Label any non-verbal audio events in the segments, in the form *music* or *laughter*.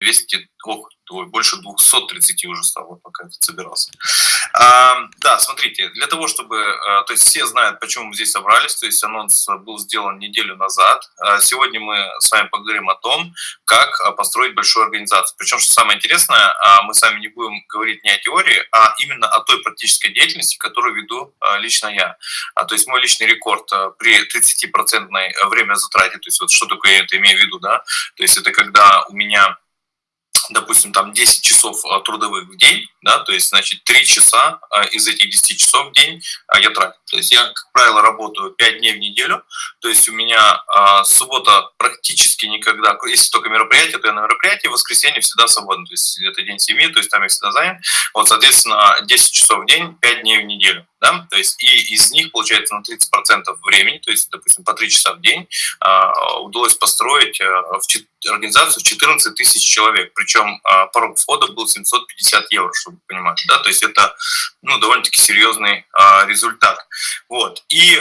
200, ох, ой, больше 230 уже стало, пока я собирался. А, да, смотрите, для того, чтобы, а, то есть все знают, почему мы здесь собрались, то есть анонс был сделан неделю назад. А сегодня мы с вами поговорим о том, как а, построить большую организацию. Причем, что самое интересное, мы с вами не будем говорить не о теории, а именно о той практической деятельности, которую веду лично я. То есть мой личный рекорд при 30% время затрате, то есть вот что такое я это имею в виду, да, то есть это когда у меня допустим, там 10 часов а, трудовых в день, да, то есть, значит, 3 часа а, из этих 10 часов в день а, я трачу. То есть я, как правило, работаю 5 дней в неделю, то есть у меня суббота практически никогда, если только мероприятие, то я на мероприятии, воскресенье всегда свободно, то есть это день семьи, то есть там я всегда занят. Вот, соответственно, 10 часов в день, 5 дней в неделю да, то есть и из них, получается, на 30% времени, то есть, допустим, по 3 часа в день, удалось построить в организацию в 14 тысяч человек, причем порог входа был 750 евро, чтобы вы понимали, да, то есть это, ну, довольно-таки серьезный результат. Вот, и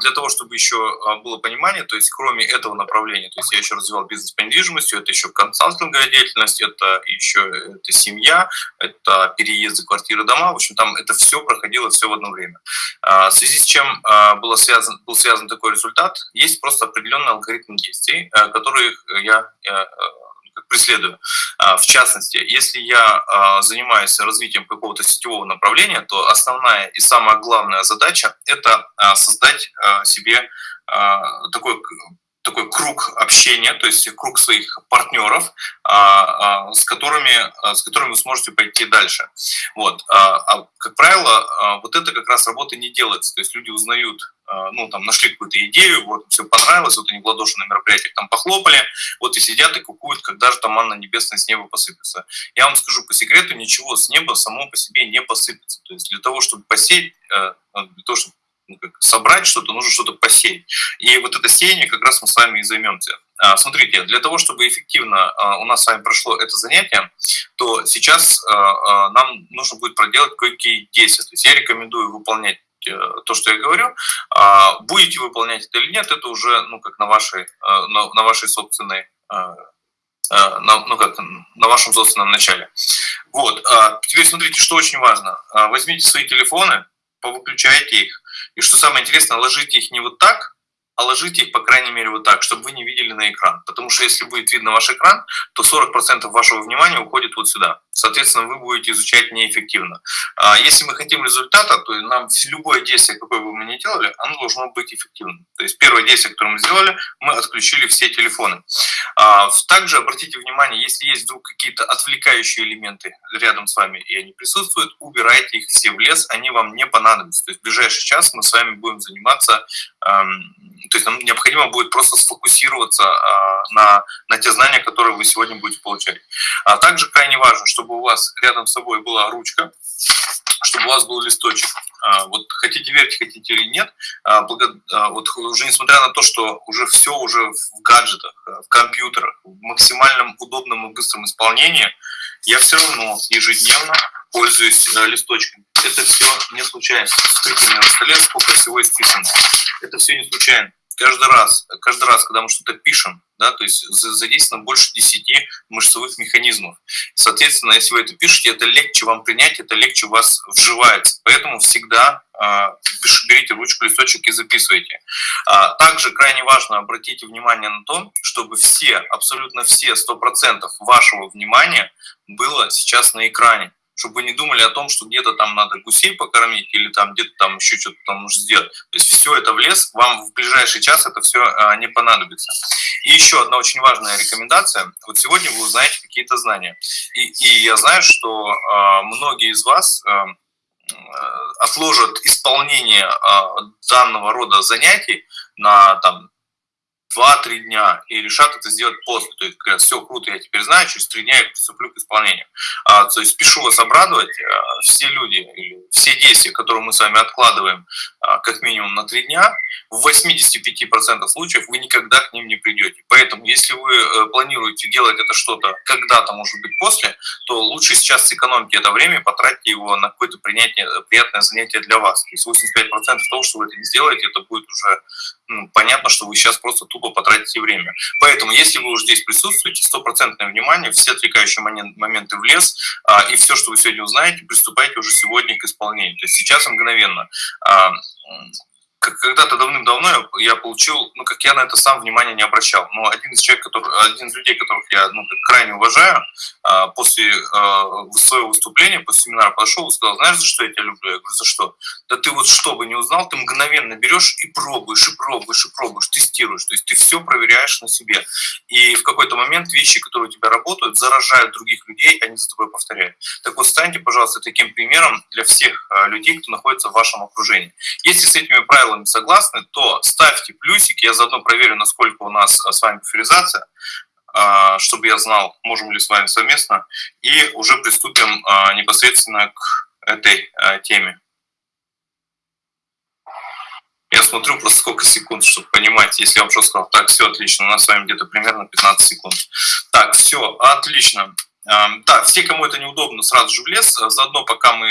для того, чтобы еще было понимание, то есть кроме этого направления, то есть я еще развивал бизнес по недвижимости, это еще консалтинговая деятельность, это еще это семья, это переезды, квартиры, дома, в общем, там это все проходило, все в одно время. В связи с чем было связан, был связан такой результат, есть просто определенный алгоритм действий, которые я Э, преследую. А, в частности, если я а, занимаюсь развитием какого-то сетевого направления, то основная и самая главная задача – это а, создать себе такой такой круг общения, то есть круг своих партнеров, с которыми, с которыми вы сможете пойти дальше. Вот. А, как правило, вот это как раз работа не делается. То есть люди узнают а, ну, там, нашли какую-то идею, вот, все понравилось, вот они в ладоши на мероприятиях там похлопали, вот и сидят и кукуют, когда же там манна небесная с неба посыпется. Я вам скажу по секрету, ничего с неба само по себе не посыпется. То есть для того, чтобы посеять, э, для того, чтобы ну, как, собрать что-то, нужно что-то посеять. И вот это сеяние как раз мы с вами и займемся. А, смотрите, для того, чтобы эффективно а, у нас с вами прошло это занятие, то сейчас нам нужно будет проделать кое-какие действия. То есть я рекомендую выполнять Э, то, что я говорю. А будете выполнять это или нет, это уже ну, как на вашей, на, вашей собственной на, ну как, на вашем собственном начале. Вот. А теперь смотрите, что очень важно. А возьмите свои телефоны, повыключайте их. И что самое интересное, ложите их не вот так, а ложите их, по крайней мере, вот так, чтобы вы не видели на экран. Потому что если будет видно ваш экран, то 40% вашего внимания уходит вот сюда. Соответственно, вы будете изучать неэффективно. А если мы хотим результата, то нам любое действие, какое бы мы ни делали, оно должно быть эффективным. То есть первое действие, которое мы сделали, мы отключили все телефоны. А также обратите внимание, если есть вдруг какие-то отвлекающие элементы рядом с вами, и они присутствуют, убирайте их все в лес, они вам не понадобятся. То есть в ближайший час мы с вами будем заниматься то есть нам необходимо будет просто сфокусироваться а, на, на те знания, которые вы сегодня будете получать. А также крайне важно, чтобы у вас рядом с собой была ручка, чтобы у вас был листочек. А, вот хотите верьте, хотите или нет, а, вот уже несмотря на то, что уже все уже в гаджетах, в компьютерах, в максимальном удобном и быстром исполнении, я все равно ежедневно пользуюсь э, листочками. Это все не случайно. Смотрите, на столе сколько всего исписано. Это все не случайно каждый раз, каждый раз, когда мы что-то пишем, да, то есть задействовано больше 10 мышцевых механизмов. Соответственно, если вы это пишете, это легче вам принять, это легче у вас вживается. Поэтому всегда э, берите ручку, листочек и записывайте. А, также крайне важно обратите внимание на то, чтобы все, абсолютно все 100% вашего внимания было сейчас на экране чтобы вы не думали о том, что где-то там надо гусей покормить или там где-то там еще что-то там нужно сделать. То есть все это в лес, вам в ближайший час это все а, не понадобится. И еще одна очень важная рекомендация. Вот сегодня вы узнаете какие-то знания. И, и я знаю, что а, многие из вас а, отложат исполнение данного рода занятий на там 2-3 дня и решат это сделать после. То есть говорят, все круто, я теперь знаю, через 3 дня я приступлю к исполнению. А, то есть спешу вас обрадовать, а, все люди, или все действия, которые мы с вами откладываем а, как минимум на 3 дня, в 85% случаев вы никогда к ним не придете. Поэтому, если вы э, планируете делать это что-то когда-то, может быть, после, то лучше сейчас сэкономьте это время потратьте его на какое-то принятие, приятное занятие для вас. То есть 85% того, что вы это не сделаете, это будет уже понятно, что вы сейчас просто тупо потратите время. Поэтому, если вы уже здесь присутствуете, стопроцентное внимание, все отвлекающие моменты в лес, а, и все, что вы сегодня узнаете, приступайте уже сегодня к исполнению. То есть сейчас мгновенно. Когда-то давным-давно я получил, ну, как я на это сам внимания не обращал, но один из человек, который, один из людей, которых я ну, крайне уважаю, а, после а, своего выступления, после семинара подошел и сказал, знаешь, за что я тебя люблю? Я говорю, за что? Да ты вот что бы не узнал, ты мгновенно берешь и пробуешь, и пробуешь, и пробуешь, тестируешь, то есть ты все проверяешь на себе. И в какой-то момент вещи, которые у тебя работают, заражают других людей, они за тобой повторяют. Так вот, станьте, пожалуйста, таким примером для всех а, людей, кто находится в вашем окружении. Если с этими правилами правилами согласны, то ставьте плюсик, я заодно проверю, насколько у нас с вами буферизация, а, чтобы я знал, можем ли с вами совместно, и уже приступим а, непосредственно к этой а, теме. Я смотрю просто сколько секунд, чтобы понимать, если я вам что сказал, так, все отлично, у нас с вами где-то примерно 15 секунд. Так, все, отлично. Да, все, кому это неудобно, сразу же в лес. Заодно, пока мы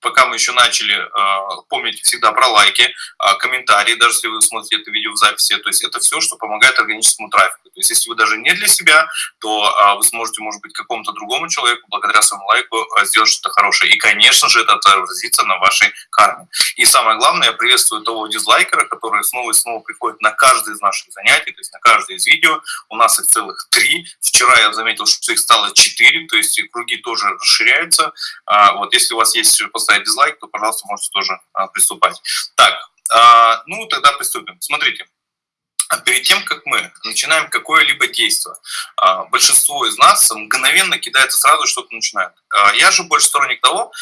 пока мы еще начали, а, помните всегда про лайки, а, комментарии, даже если вы смотрите это видео в записи, то есть это все, что помогает органическому трафику. То есть если вы даже не для себя, то а, вы сможете, может быть, какому-то другому человеку благодаря своему лайку сделать что-то хорошее. И, конечно же, это отразится на вашей карме. И самое главное, я приветствую того дизлайкера, который снова и снова приходит на каждое из наших занятий, то есть на каждое из видео. У нас их целых три. Вчера я заметил, что их стало четыре, то есть круги тоже расширяются. Вот если у вас есть поставить дизлайк, то, пожалуйста, можете тоже а, приступать. Так, а, ну тогда приступим. Смотрите. Перед тем, как мы начинаем какое-либо действие, а, большинство из нас мгновенно кидается сразу, что-то начинает. Я же больше сторонник того,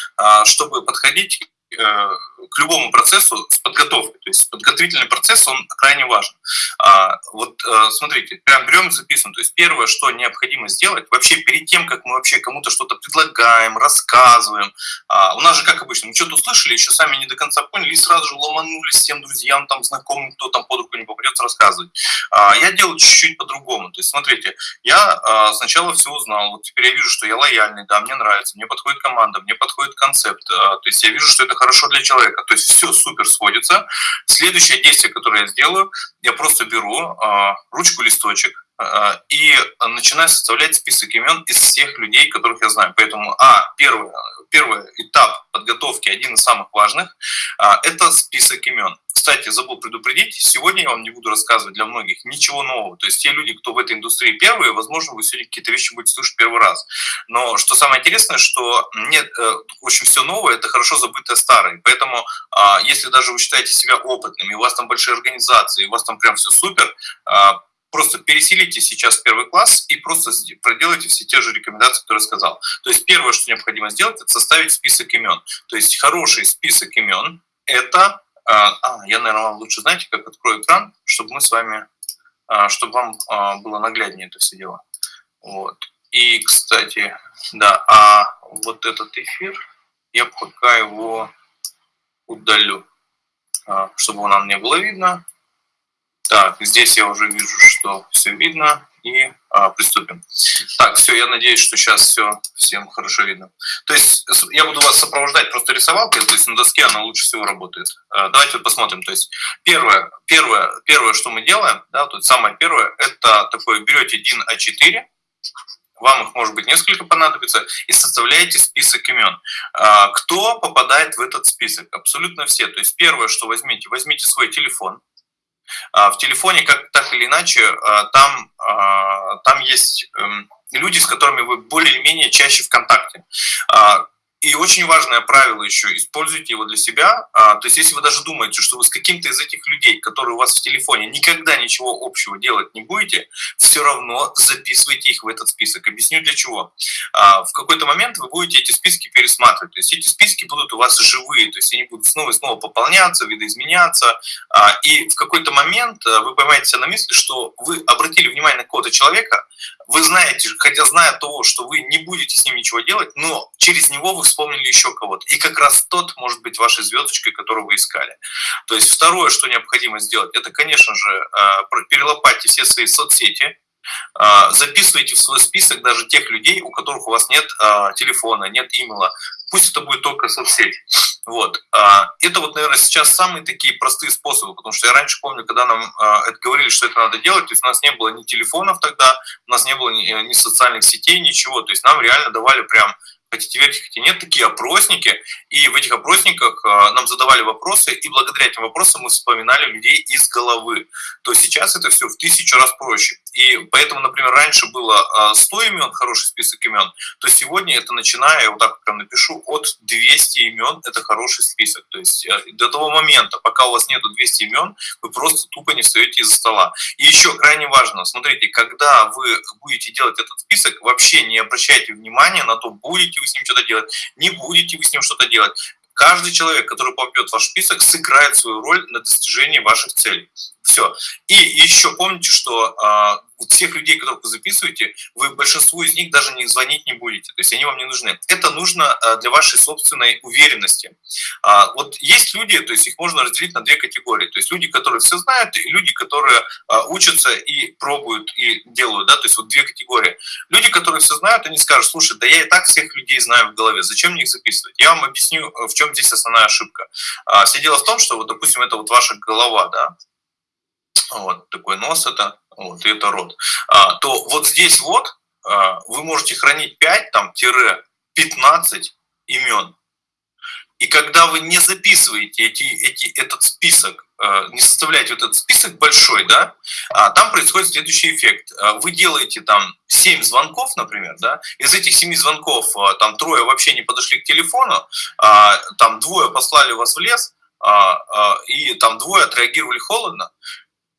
чтобы подходить к любому процессу с подготовкой. То есть подготовительный процесс, он крайне важен. А, вот э, смотрите, прям берем и записываем. То есть первое, что необходимо сделать, вообще перед тем, как мы вообще кому-то что-то предлагаем, рассказываем, а, у нас же, как обычно, мы что-то услышали, еще сами не до конца поняли, и сразу же ломанулись всем друзьям, там, знакомым, кто там под руку не попадется рассказывать. А, я делаю чуть-чуть по-другому. То есть смотрите, я сначала все узнал, вот теперь я вижу, что я лояльный, да, мне нравится, мне подходит команда, мне подходит концепт, то есть я вижу, что это хорошо для человека. То есть все супер сводится. Следующее действие, которое я сделаю, я просто беру э, ручку, листочек и начинаю составлять список имен из всех людей, которых я знаю. Поэтому, а, первый, первый этап подготовки, один из самых важных, э, это список имен. Кстати, забыл предупредить, сегодня я вам не буду рассказывать для многих ничего нового. То есть те люди, кто в этой индустрии первые, возможно, вы сегодня какие-то вещи будете слушать первый раз. Но что самое интересное, что нет, э, общем, все новое – это хорошо забытое старое. Поэтому, а, если даже вы считаете себя опытными, у вас там большие организации, у вас там прям все супер, а, просто переселите сейчас первый класс и просто проделайте все те же рекомендации, которые я сказал. То есть первое, что необходимо сделать, это составить список имен. То есть хороший список имен – это а, а, я, наверное, вам лучше, знаете, как открою экран, чтобы мы с вами, а, чтобы вам а, было нагляднее это все дело. Вот. И, кстати, да, а вот этот эфир, я пока его удалю, чтобы нам не было видно. Так, здесь я уже вижу, что все видно и а, приступим. Так, все, я надеюсь, что сейчас все всем хорошо видно. То есть я буду вас сопровождать просто рисовалкой, то есть на доске она лучше всего работает. А, давайте вот посмотрим. То есть первое, первое, первое, что мы делаем, да, тут самое первое, это такое, берете DIN А4, вам их может быть несколько понадобится, и составляете список имен. А, кто попадает в этот список? Абсолютно все. То есть первое, что возьмите, возьмите свой телефон, в телефоне, как так или иначе, а, там, а, там есть эм, люди, с которыми вы более-менее чаще в контакте. И очень важное правило еще, используйте его для себя. А, то есть если вы даже думаете, что вы с каким-то из этих людей, которые у вас в телефоне, никогда ничего общего делать не будете, все равно записывайте их в этот список. Объясню для чего. А, в какой-то момент вы будете эти списки пересматривать. То есть эти списки будут у вас живые, то есть они будут снова и снова пополняться, видоизменяться. А, и в какой-то момент вы поймаете себя на мысли, что вы обратили внимание на какого-то человека, вы знаете, хотя зная того, что вы не будете с ним ничего делать, но через него вы вспомнили еще кого-то. И как раз тот может быть вашей звездочкой, которую вы искали. То есть второе, что необходимо сделать, это, конечно же, э, перелопайте все свои соцсети, э, записывайте в свой список даже тех людей, у которых у вас нет э, телефона, нет имейла. Пусть это будет только соцсеть. Вот. А, это вот, наверное, сейчас самые такие простые способы, потому что я раньше помню, когда нам а, это говорили, что это надо делать, то есть у нас не было ни телефонов тогда, у нас не было ни, ни социальных сетей, ничего, то есть нам реально давали прям хотите верьте, хотите нет, такие опросники, и в этих опросниках а, нам задавали вопросы, и благодаря этим вопросам мы вспоминали людей из головы. То сейчас это все в тысячу раз проще. И поэтому, например, раньше было 100 а, имен, хороший список имен, то сегодня это начиная, я вот так прям напишу, от 200 имен, это хороший список. То есть э, до того момента, пока у вас нету 200 имен, вы просто тупо не встаете из-за стола. И еще крайне важно, смотрите, когда вы будете делать этот список, вообще не обращайте внимания на то, будете будете вы с ним что-то делать, не будете вы с ним что-то делать. Каждый человек, который попадет в ваш список, сыграет свою роль на достижении ваших целей. Все. И еще помните, что а, вот всех людей, которых вы записываете, вы большинству из них даже не звонить не будете, то есть они вам не нужны. Это нужно а, для вашей собственной уверенности. А, вот есть люди, то есть их можно разделить на две категории, то есть люди, которые все знают, и люди, которые а, учатся и пробуют, и делают, да, то есть вот две категории. Люди, которые все знают, они скажут, слушай, да я и так всех людей знаю в голове, зачем мне их записывать? Я вам объясню, в чем здесь основная ошибка. Все дело в том, что вот, допустим, это вот ваша голова, да, вот такой нос это, вот, и это рот, а, то вот здесь вот а, вы можете хранить 5, там, тире 15 имен. И когда вы не записываете эти, эти, этот список, а, не составляете вот этот список большой, да, а, там происходит следующий эффект. А, вы делаете там 7 звонков, например, да, из этих 7 звонков а, там трое вообще не подошли к телефону, там двое послали вас в лес, и там двое отреагировали холодно,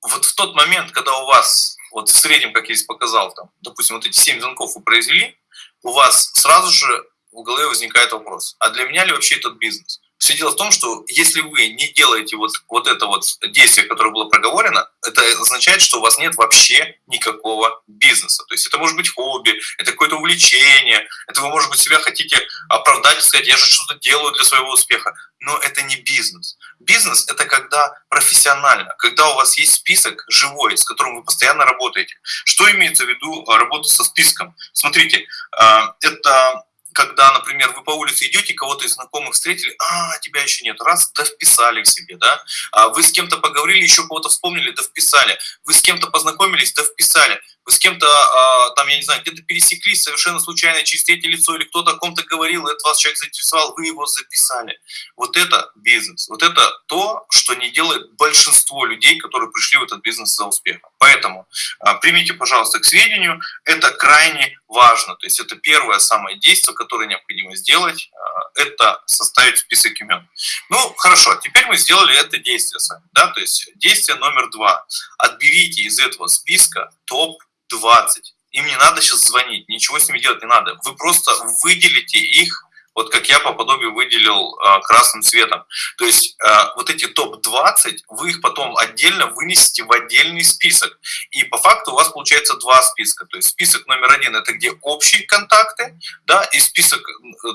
вот в тот момент, когда у вас, вот в среднем, как я здесь показал, там, допустим, вот эти 7 звонков вы произвели, у вас сразу же в голове возникает вопрос, а для меня ли вообще этот бизнес? Все дело в том, что если вы не делаете вот, вот это вот действие, которое было проговорено, это означает, что у вас нет вообще никакого бизнеса. То есть это может быть хобби, это какое-то увлечение, это вы, может быть, себя хотите оправдать и сказать, я же что-то делаю для своего успеха. Но это не бизнес. Бизнес – это когда профессионально, когда у вас есть список живой, с которым вы постоянно работаете. Что имеется в виду а, работа со списком? Смотрите, а, это когда, например, вы по улице идете, кого-то из знакомых встретили, а, тебя еще нет, раз, да вписали к себе, да, а вы с кем-то поговорили, еще кого-то вспомнили, да вписали, вы с кем-то познакомились, да вписали, вы с кем-то, а, там, я не знаю, где-то пересеклись совершенно случайно через третье лицо, или кто-то о ком-то говорил, это вас человек заинтересовал, вы его записали. Вот это бизнес, вот это то, что не делает большинство людей, которые пришли в этот бизнес за успехом. Поэтому а, примите, пожалуйста, к сведению, это крайне важно, то есть это первое самое действие, которое необходимо сделать, а, это составить список имен. Ну, хорошо, теперь мы сделали это действие сами, да, то есть действие номер два. Отберите из этого списка топ 20. Им не надо сейчас звонить, ничего с ними делать не надо. Вы просто выделите их, вот как я по подобию выделил э, красным цветом. То есть э, вот эти топ-20, вы их потом отдельно вынесете в отдельный список. И по факту у вас получается два списка. То есть список номер один – это где общие контакты, да, и список, э,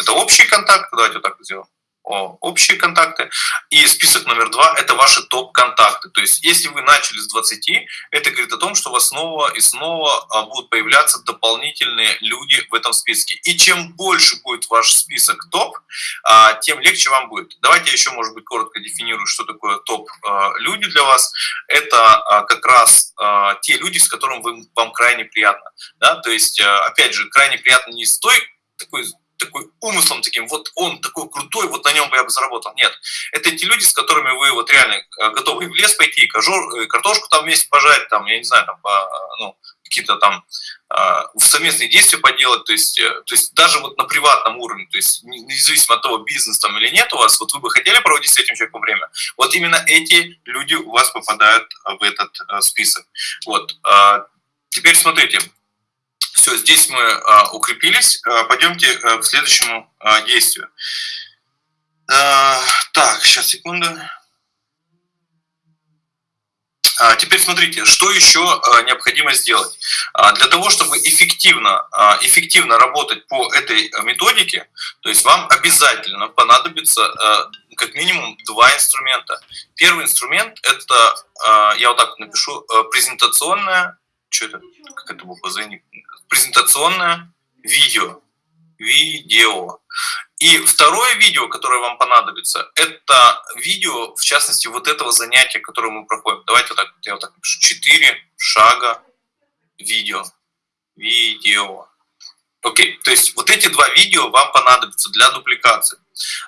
это общие контакты, давайте вот так сделаем общие контакты. И список номер два – это ваши топ-контакты. То есть если вы начали с 20, это говорит о том, что у вас снова и снова а, будут появляться дополнительные люди в этом списке. И чем больше будет ваш список топ, а, тем легче вам будет. Давайте я еще, может быть, коротко дефинирую, что такое топ-люди а, для вас. Это как раз те люди, с которыми вам крайне приятно. Да? То есть, опять же, крайне приятно не с той такой такой умыслом таким, вот он такой крутой, вот на нем бы я бы заработал. Нет, это те люди, с которыми вы вот реально э, готовы в лес пойти, э, картошку там вместе пожать, там, я не знаю, там, по, ну, какие-то там э, совместные действия поделать, то есть, то есть даже вот на приватном уровне, то есть независимо от того, бизнес там или нет у вас, вот вы бы хотели проводить с этим человеком время, вот именно эти люди у вас попадают в этот список. Вот. Теперь смотрите, все, здесь мы а, укрепились. А, пойдемте а, к следующему а, действию. Так, сейчас, секунду. Теперь смотрите, что еще необходимо сделать. Для того, чтобы эффективно, эффективно работать по этой методике, то есть вам обязательно понадобится как минимум два инструмента. Первый инструмент – это, я вот так напишу, презентационная, что это, как это буква Z, презентационное видео. Видео. И второе видео, которое вам понадобится, это видео, в частности, вот этого занятия, которое мы проходим. Давайте вот так, я вот так напишу. Четыре шага видео. Видео. Окей, то есть вот эти два видео вам понадобятся для дупликации.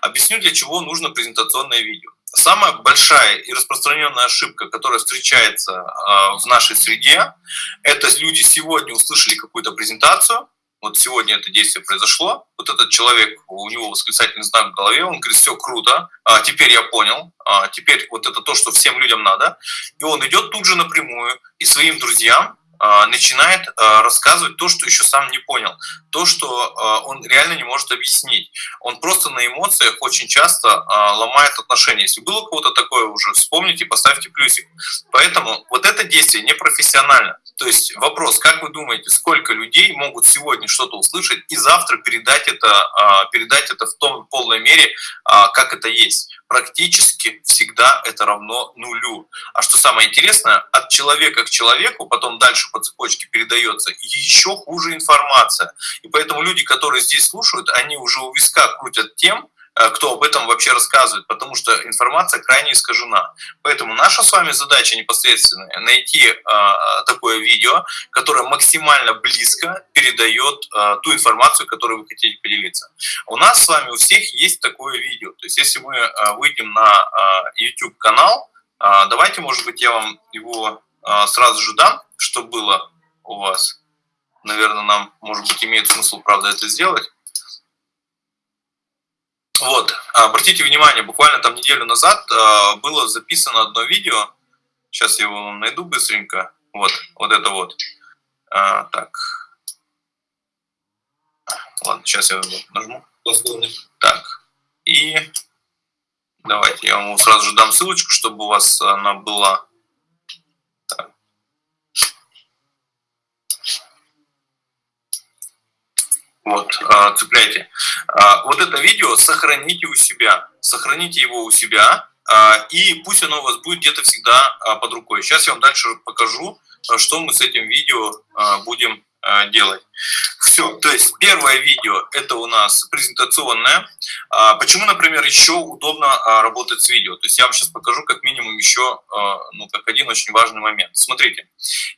Объясню, для чего нужно презентационное видео. Самая большая и распространенная ошибка, которая встречается э, в нашей среде, это люди сегодня услышали какую-то презентацию, вот сегодня это действие произошло, вот этот человек, у него восклицательный знак в голове, он говорит, все круто, а, теперь я понял, а, теперь вот это то, что всем людям надо, и он идет тут же напрямую и своим друзьям а, начинает а, рассказывать то, что еще сам не понял, то, что а, он реально не может объяснить. Он просто на эмоциях очень часто ломает отношения. Если было кого-то такое уже, вспомните, поставьте плюсик. Поэтому вот это действие непрофессионально. То есть вопрос, как вы думаете, сколько людей могут сегодня что-то услышать и завтра передать это, передать это в том полной мере, как это есть? Практически всегда это равно нулю. А что самое интересное, от человека к человеку, потом дальше по цепочке передается еще хуже информация. И поэтому люди, которые здесь слушают, они уже у виска крутят тем, кто об этом вообще рассказывает, потому что информация крайне искажена. Поэтому наша с вами задача непосредственно найти э, такое видео, которое максимально близко передает э, ту информацию, которой вы хотите поделиться. У нас с вами у всех есть такое видео. То есть если мы э, выйдем на э, YouTube канал, э, давайте, может быть, я вам его э, сразу же дам что было у вас. Наверное, нам, может быть, имеет смысл, правда, это сделать. Вот, обратите внимание, буквально там неделю назад э, было записано одно видео. Сейчас я его найду быстренько. Вот, вот это вот. А, так. Ладно, сейчас я его нажму. Так. И давайте я вам сразу же дам ссылочку, чтобы у вас она была Вот, а, цепляйте. А, вот это видео сохраните у себя. Сохраните его у себя, а, и пусть оно у вас будет где-то всегда под рукой. Сейчас я вам дальше покажу, что мы с этим видео будем делать. Все, то есть первое видео это у нас презентационное. Почему, например, еще удобно работать с видео? То есть я вам сейчас покажу как минимум еще, ну, как один очень важный момент. Смотрите,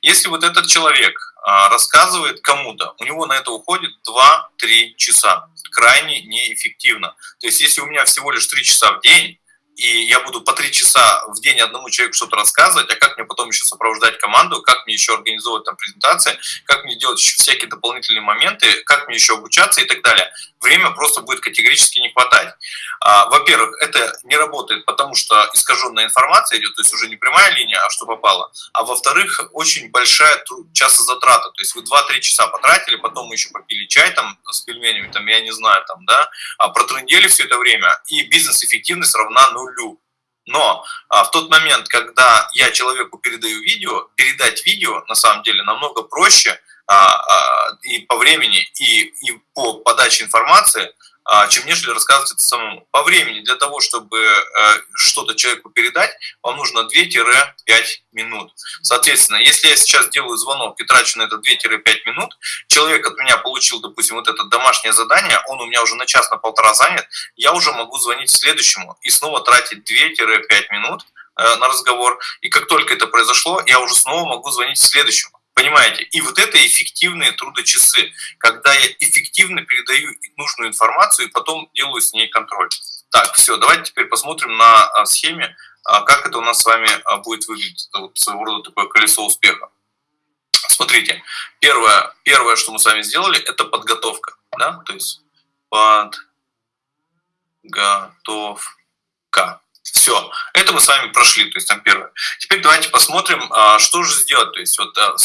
если вот этот человек рассказывает кому-то, у него на это уходит 2-3 часа. Крайне неэффективно. То есть если у меня всего лишь 3 часа в день, и я буду по три часа в день одному человеку что-то рассказывать, а как мне потом еще сопровождать команду, как мне еще организовывать там презентации, как мне делать еще всякие дополнительные моменты, как мне еще обучаться и так далее. Время просто будет категорически не хватать. А, во-первых, это не работает, потому что искаженная информация идет, то есть уже не прямая линия, а что попало. А во-вторых, очень большая часозатрата, то есть вы 2-3 часа потратили, потом мы еще попили чай там с пельменями, там, я не знаю, там, да, а протрындели все это время, и бизнес-эффективность равна нулю. Но а, в тот момент, когда я человеку передаю видео, передать видео на самом деле намного проще и по времени, и, и по подаче информации, а, чем нежели рассказывать это самому. По времени для того, чтобы э, что-то человеку передать, вам нужно 2-5 минут. Соответственно, если я сейчас делаю звонок и трачу на это 2-5 минут, человек от меня получил, допустим, вот это домашнее задание, он у меня уже на час, на полтора занят, я уже могу звонить следующему и снова тратить 2-5 минут э, на разговор. И как только это произошло, я уже снова могу звонить следующему. Понимаете? И вот это эффективные трудочасы, когда я эффективно передаю нужную информацию и потом делаю с ней контроль. Так, все, давайте теперь посмотрим на а, схеме, а, как это у нас с вами а, будет выглядеть. Это вот своего рода такое колесо успеха. Смотрите, первое, первое, что мы с вами сделали, это подготовка. Да? То есть подготовка. Все, это мы с вами прошли, то есть там первое. Теперь давайте посмотрим, а, что же сделать. То есть вот а,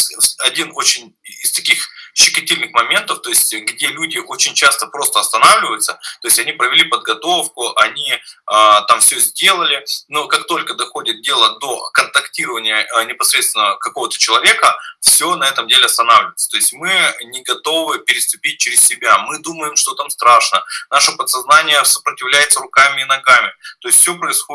один очень из таких щекотильных моментов, то есть где люди очень часто просто останавливаются, то есть они провели подготовку, они э, там все сделали, но как только доходит дело до контактирования непосредственно какого-то человека, все на этом деле останавливается. То есть мы не готовы переступить через себя, мы думаем, что там страшно, наше подсознание сопротивляется руками и ногами, то есть все происходит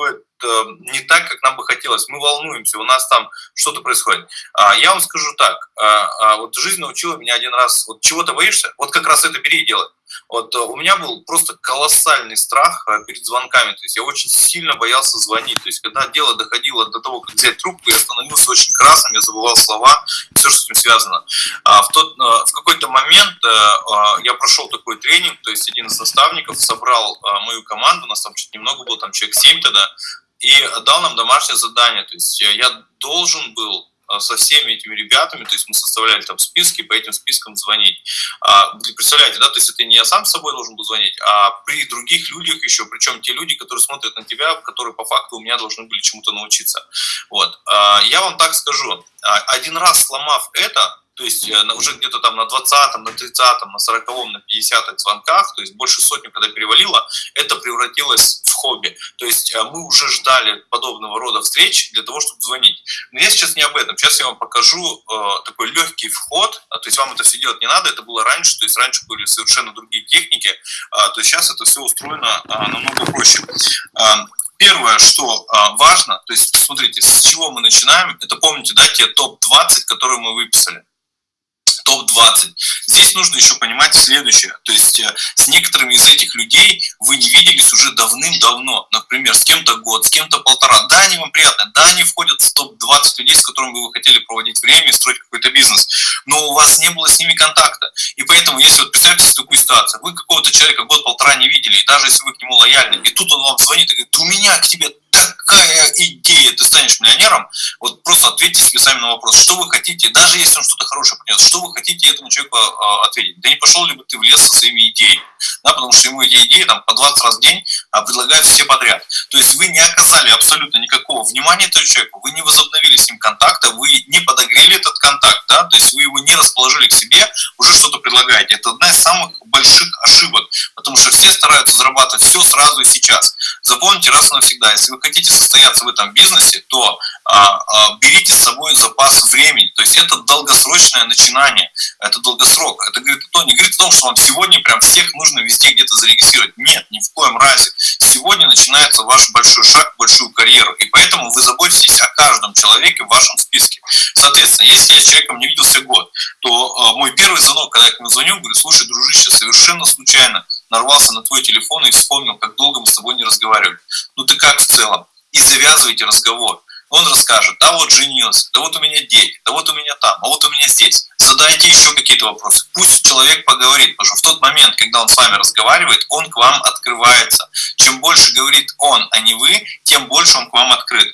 Э, не так, как нам бы хотелось. Мы волнуемся, у нас там что-то происходит. А, я вам скажу так, а, а, вот жизнь научила меня один раз, вот чего-то боишься, вот как раз это бери и делай. Вот у меня был просто колоссальный страх перед звонками, то есть я очень сильно боялся звонить, то есть когда дело доходило до того, как взять трубку, я становился очень красным, я забывал слова, все, что с этим связано. В, тот, в какой-то момент я прошел такой тренинг, то есть один из наставников собрал мою команду, у нас там чуть немного было, там человек 7 тогда, и дал нам домашнее задание. То есть я должен был а, со всеми этими ребятами, то есть мы составляли там списки, по этим спискам звонить. А, представляете, да, то есть это не я сам с собой должен был звонить, а при других людях еще, причем те люди, которые смотрят на тебя, которые по факту у меня должны были чему-то научиться. Вот. А, я вам так скажу, а, один раз сломав это, то есть э, уже где-то там на 20-м, на 30-м, на 40-м, на 50-х звонках, то есть больше сотни, когда перевалило, это превратилось в хобби. То есть э, мы уже ждали подобного рода встреч для того, чтобы звонить. Но я сейчас не об этом. Сейчас я вам покажу э, такой легкий вход, а, то есть вам это все делать не надо, это было раньше, то есть раньше были совершенно другие техники, э, то есть сейчас это все устроено э, намного проще. Э, Первое, что важно, то есть смотрите, с чего мы начинаем, это помните, да, те топ-20, которые мы выписали топ-20. Здесь нужно еще понимать следующее. То есть э, с некоторыми из этих людей вы не виделись уже давным-давно. Например, с кем-то год, с кем-то полтора. Да, они вам приятны, да, они входят в топ-20 людей, с которыми вы хотели проводить время и строить какой-то бизнес. Но у вас не было с ними контакта. И поэтому, если вот представьте себе такую ситуацию, вы какого-то человека год-полтора не видели, и даже если вы к нему лояльны, и тут он вам звонит и говорит, у меня к тебе такая идея, ты миллионером, вот просто ответьте себе сами на вопрос, что вы хотите, даже если он что-то хорошее принес, что вы хотите этому человеку а, ответить. Да не пошел ли бы ты в лес со своими идеями, да, потому что ему эти идеи там по 20 раз в день а, предлагают все подряд. То есть вы не оказали абсолютно никакого внимания этому человеку, вы не возобновили с ним контакта, вы не подогрели этот контакт, да, то есть вы его не расположили к себе, уже что-то предлагаете. Это одна из самых больших ошибок, потому что все стараются зарабатывать все сразу и сейчас. Запомните раз и навсегда, если вы хотите состояться в этом бизнесе, то берите с собой запас времени. То есть это долгосрочное начинание, это долгосрок. Это говорит, то, не говорит о том, что вам сегодня прям всех нужно везде где-то зарегистрировать. Нет, ни в коем разе. Сегодня начинается ваш большой шаг большую карьеру. И поэтому вы заботитесь о каждом человеке в вашем списке. Соответственно, если я с человеком не виделся год, то а, мой первый звонок, когда я к нему звоню, говорю, слушай, дружище, совершенно случайно нарвался на твой телефон и вспомнил, как долго мы с тобой не разговаривали. Ну ты как в целом? И завязывайте разговор. Он расскажет, да вот женился, да вот у меня дети, да вот у меня там, а вот у меня здесь. Задайте еще какие-то вопросы. Пусть человек поговорит, потому что в тот момент, когда он с вами разговаривает, он к вам открывается. Чем больше говорит он, а не вы, тем больше он к вам открыт.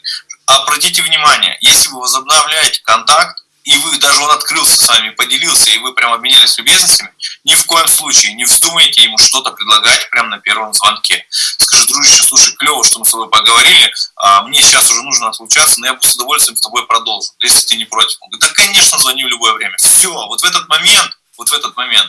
Обратите внимание, если вы возобновляете контакт, и вы, даже он открылся с вами, поделился, и вы прям обменялись любезностями, ни в коем случае не вздумайте ему что-то предлагать прямо на первом звонке. Скажи, дружище, слушай, клево, что мы с тобой поговорили, а мне сейчас уже нужно отлучаться, но я бы с удовольствием с тобой продолжу, если ты не против. Он говорит, да, конечно, звони в любое время. Все, вот в этот момент, вот в этот момент,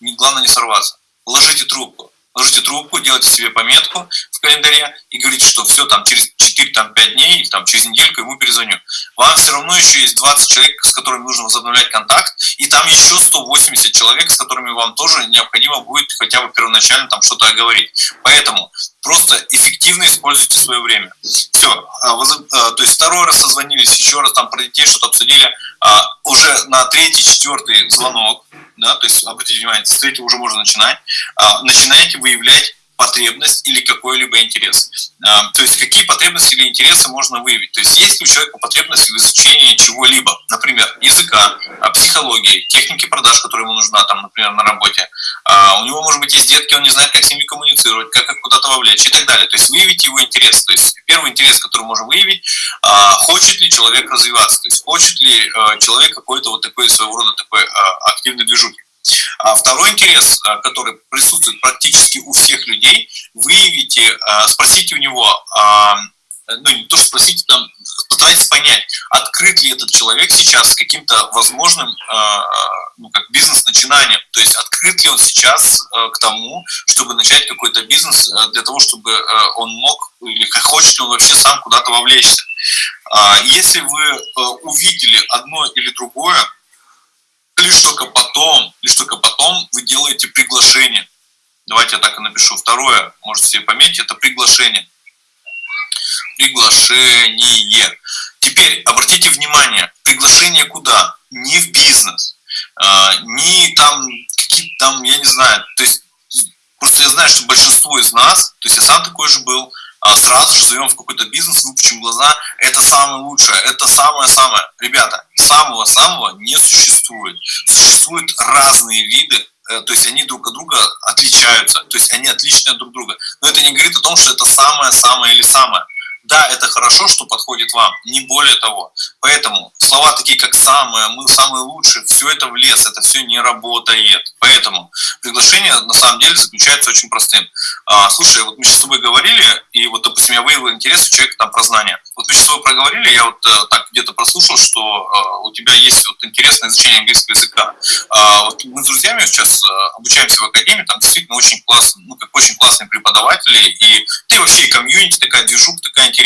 главное не сорваться. Ложите трубку ложите трубку, делайте себе пометку в календаре и говорите, что все, там через 4-5 дней, там, через недельку ему перезвоню. Вам все равно еще есть 20 человек, с которыми нужно возобновлять контакт, и там еще 180 человек, с которыми вам тоже необходимо будет хотя бы первоначально там что-то оговорить. Поэтому просто эффективно используйте свое время. Все, а, а, то есть второй раз созвонились, еще раз там про детей что-то обсудили, а, уже на третий, четвертый звонок, да, то есть обратите внимание, с третьего уже можно начинать, начинаете выявлять потребность или какой-либо интерес. А, то есть какие потребности или интересы можно выявить. То есть есть ли у человека потребность в изучении чего-либо, например, языка, а, психологии, техники продаж, которая ему нужна, там, например, на работе. А, у него, может быть, есть детки, он не знает, как с ними коммуницировать, как их куда-то вовлечь и так далее. То есть выявить его интерес. То есть первый интерес, который можем выявить, хочет ли человек развиваться, то есть хочет ли человек какой-то вот такой своего рода такой активный движухи. А второй интерес, а, который присутствует практически у всех людей, выявите, а, спросите у него, а, ну не то, что спросите, там, постарайтесь понять, открыт ли этот человек сейчас с каким-то возможным ну, как бизнес-начинанием, то есть открыт ли он сейчас к тому, чтобы начать какой-то бизнес для того, чтобы он мог, или хочет ли он вообще сам куда-то вовлечься. Если вы увидели одно или другое, лишь только потом, лишь только потом вы делаете приглашение. Давайте я так и напишу. Второе, можете себе пометить, это приглашение. Приглашение. Теперь обратите внимание, приглашение куда? Не в бизнес, а, не там какие-то там, я не знаю, то есть Просто я знаю, что большинство из нас, то есть я сам такой же был, сразу же зовем в какой-то бизнес, выпучим глаза, это самое лучшее, это самое-самое. Ребята, самого-самого не существует. Существуют разные виды Э, то есть они друг от друга отличаются, то есть они отличные друг от друга. Но это не говорит о том, что это самое-самое или самое. Да, это хорошо, что подходит вам, не более того. Поэтому слова такие, как «самое», «мы самые лучшие», все это в лес, это все не работает. Поэтому приглашение на самом деле заключается очень простым. А, слушай, вот мы сейчас с тобой говорили, и вот, допустим, я выявил интерес у человека там про знания. Вот мы сейчас с тобой проговорили, я вот э, так где-то прослушал, что э, у тебя есть вот интересное изучение английского языка. А, вот мы с друзьями сейчас э, обучаемся в академии, там действительно очень классно, ну, как очень классные преподаватели, и ты вообще комьюнити такая, движуха такая интересная.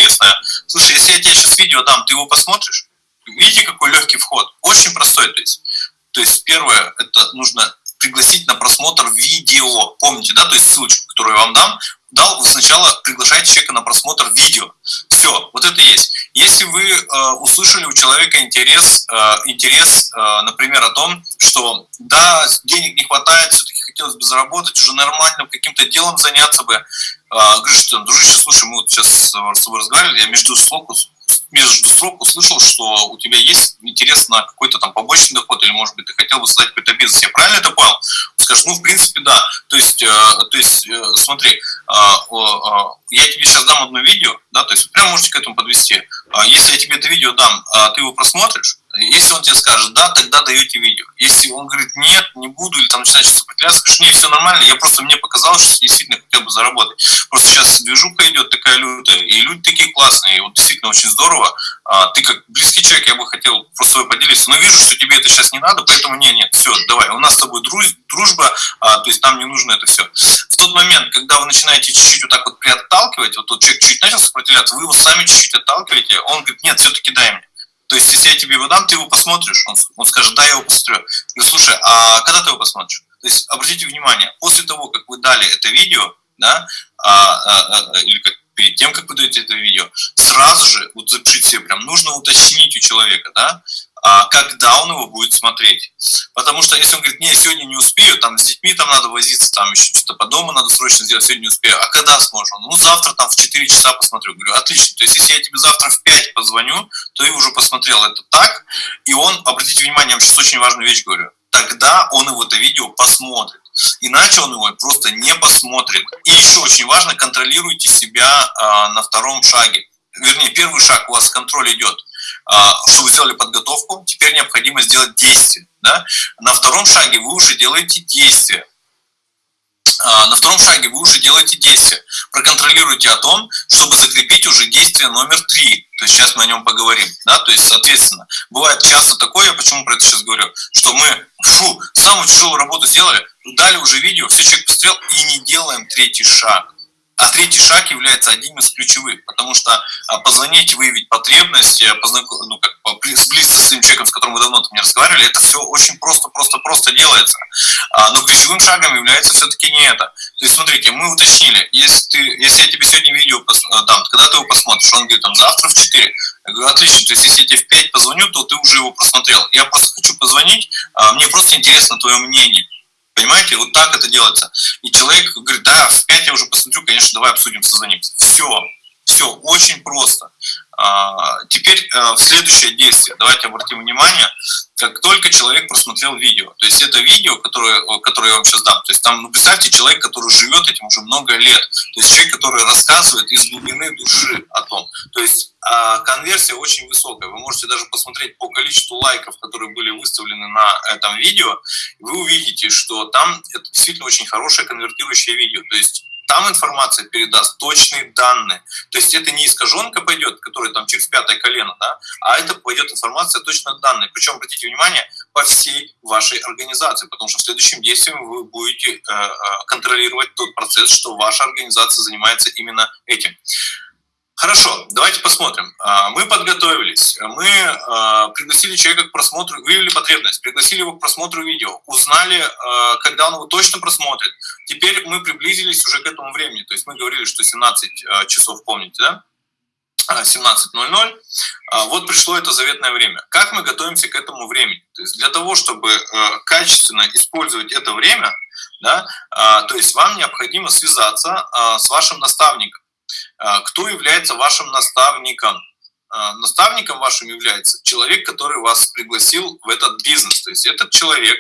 Слушай, если я тебе сейчас видео дам, ты его посмотришь? Видите, какой легкий вход? Очень простой, то есть. То есть первое, это нужно пригласить на просмотр видео. Помните, да, то есть ссылочку, которую я вам дам, дал, вы сначала приглашаете человека на просмотр видео. Все, вот это есть. Если вы э, услышали у человека интерес, э, интерес, э, например, о том, что да, денег не хватает, все-таки хотелось бы заработать, уже нормально каким-то делом заняться бы, э, говоришь, что, дружище, слушай, мы вот сейчас с тобой разговаривали, я между слог между строк услышал, что у тебя есть интерес на какой-то там побочный доход, или, может быть, ты хотел бы создать какой-то бизнес. Я правильно это понял? Скажешь, ну, в принципе, да. То есть, э, то есть э, смотри, э, я тебе сейчас дам одно видео, да, то есть прямо можете к этому подвести. А если я тебе это видео дам, а ты его просмотришь, если он тебе скажет «да», тогда даете видео. Если он говорит «нет, не буду», или там начинает сопротивляться, скажешь «нет, все нормально, я просто мне показалось, что действительно хотел бы заработать». Просто сейчас движуха идет такая лютая, и люди такие классные, и вот действительно очень здорово. А, ты как близкий человек, я бы хотел просто собой поделиться, но вижу, что тебе это сейчас не надо, поэтому нет, нет, все, давай, у нас с тобой дружба, а, то есть нам не нужно это все. В тот момент, когда вы начинаете чуть-чуть вот так вот приотталкивать, вот тот человек чуть начал сопротивляться, вы его сами чуть-чуть отталкиваете, он говорит, нет, все-таки дай мне. То есть, если я тебе его дам, ты его посмотришь, он, он скажет, да, я его посмотрю. Я слушай, а когда ты его посмотришь? То есть, обратите внимание, после того, как вы дали это видео, да, а, а, а, или как перед тем, как вы даете это видео, сразу же, вот запишите себе прям, нужно уточнить у человека, да, когда он его будет смотреть. Потому что если он говорит, не, сегодня не успею, там с детьми там надо возиться, там еще что-то по дому надо срочно сделать, сегодня не успею. А когда сможешь? Ну, завтра там в 4 часа посмотрю. Говорю, отлично. То есть, если я тебе завтра в 5 позвоню, то ты уже посмотрел это так. И он, обратите внимание, я вам сейчас очень важную вещь говорю, тогда он его это видео посмотрит. Иначе он его просто не посмотрит. И еще очень важно, контролируйте себя э, на втором шаге. Вернее, первый шаг у вас контроль идет – а, что вы сделали подготовку, теперь необходимо сделать действие. Да? На втором шаге вы уже делаете действие. А, на втором шаге вы уже делаете действие. Проконтролируйте о том, чтобы закрепить уже действие номер три. То есть сейчас мы о нем поговорим. Да? То есть, соответственно, бывает часто такое, я почему про это сейчас говорю, что мы фу, самую тяжелую работу сделали, дали уже видео, все человек посмотрел и не делаем третий шаг. А третий шаг является одним из ключевых, потому что а, позвонить, выявить потребность, э, познаком... ну, как, сблизиться с тем человеком, с которым вы давно там не разговаривали, это все очень просто, просто, просто делается. А, но ключевым шагом является все-таки не это. То есть, смотрите, мы уточнили, если, ты, если я тебе сегодня видео э, дам, когда ты его посмотришь, он говорит, там, завтра в 4. Я говорю, отлично, то есть, если я тебе в 5 позвоню, то ты уже его просмотрел. Я просто хочу позвонить, а, мне просто интересно твое мнение. Понимаете, вот так это делается. И человек говорит, да, в 5 я уже посмотрю, конечно, давай обсудим, созвонимся. Все, все, очень просто. А, теперь а, следующее действие. Давайте обратим внимание, как только человек просмотрел видео. То есть это видео, которое, которое я вам сейчас дам. То есть там, ну, представьте, человек, который живет этим уже много лет. То есть человек, который рассказывает из глубины души о том. То есть а конверсия очень высокая. Вы можете даже посмотреть по количеству лайков, которые были выставлены на этом видео, вы увидите, что там это действительно очень хорошее конвертирующее видео. То есть там информация передаст точные данные. То есть это не искаженка пойдет, которая там через пятое колено, да, а это пойдет информация точно данные. Причем, обратите внимание, по всей вашей организации, потому что в следующем действии вы будете э, э, контролировать тот процесс, что ваша организация занимается именно этим. Хорошо, давайте посмотрим. А, мы подготовились, мы а, пригласили человека к просмотру, выявили потребность, пригласили его к просмотру видео, узнали, а, когда он его точно просмотрит. Теперь мы приблизились уже к этому времени, то есть мы говорили, что 17 часов, помните, да? 17.00, вот пришло это заветное время. Как мы готовимся к этому времени? То есть для того, чтобы качественно использовать это время, Да? То есть вам необходимо связаться с вашим наставником. А, кто является вашим наставником? А, наставником вашим является человек, который вас пригласил в этот бизнес. То есть этот человек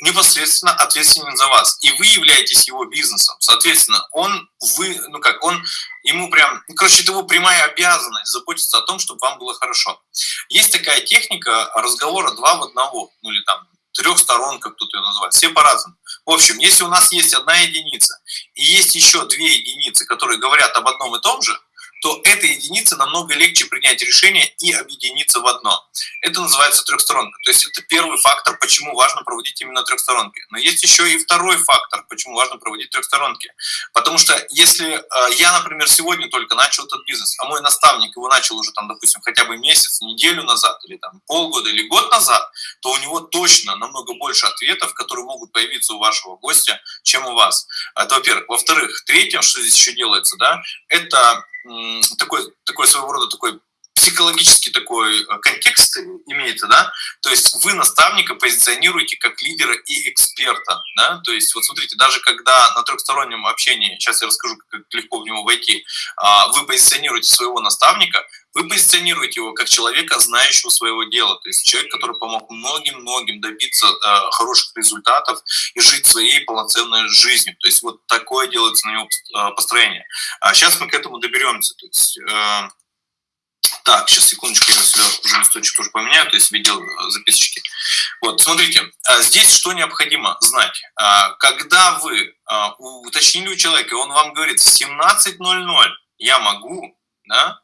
непосредственно ответственен за вас, и вы являетесь его бизнесом. Соответственно, он, вы, ну как, он, ему прям, ну, короче, это его прямая обязанность заботиться о том, чтобы вам было хорошо. Есть такая техника разговора два в одного, ну или там трех сторон, как кто-то ее называет, все по-разному. В общем, если у нас есть одна единица и есть еще две единицы, которые говорят об одном и том же, то этой единице намного легче принять решение и объединиться в одно. Это называется трехсторонка. То есть это первый фактор, почему важно проводить именно трехсторонки. Но есть еще и второй фактор, почему важно проводить трехсторонки. Потому что если э, я, например, сегодня только начал этот бизнес, а мой наставник его начал уже, там, допустим, хотя бы месяц, неделю назад, или там полгода, или год назад, то у него точно намного больше ответов, которые могут появиться у вашего гостя, чем у вас. Это во-первых. Во-вторых, третье, что здесь еще делается, да, это такой, такой своего рода такой психологический такой э, контекст имеется, да, то есть вы наставника позиционируете как лидера и эксперта, да, то есть вот смотрите, даже когда на трехстороннем общении, сейчас я расскажу, как легко в него войти, а, вы позиционируете своего наставника, вы позиционируете его как человека, знающего своего дела, то есть человек, который помог многим-многим добиться э, хороших результатов и жить своей полноценной жизнью. То есть вот такое делается на него э, построение. А сейчас мы к этому доберемся. То есть, э, так, сейчас, секундочку, я сюда уже листочек тоже поменяю, то есть видел э, записочки. Вот, смотрите, а здесь что необходимо знать? А, когда вы а, уточнили у человека, он вам говорит, в 17.00 я могу, да,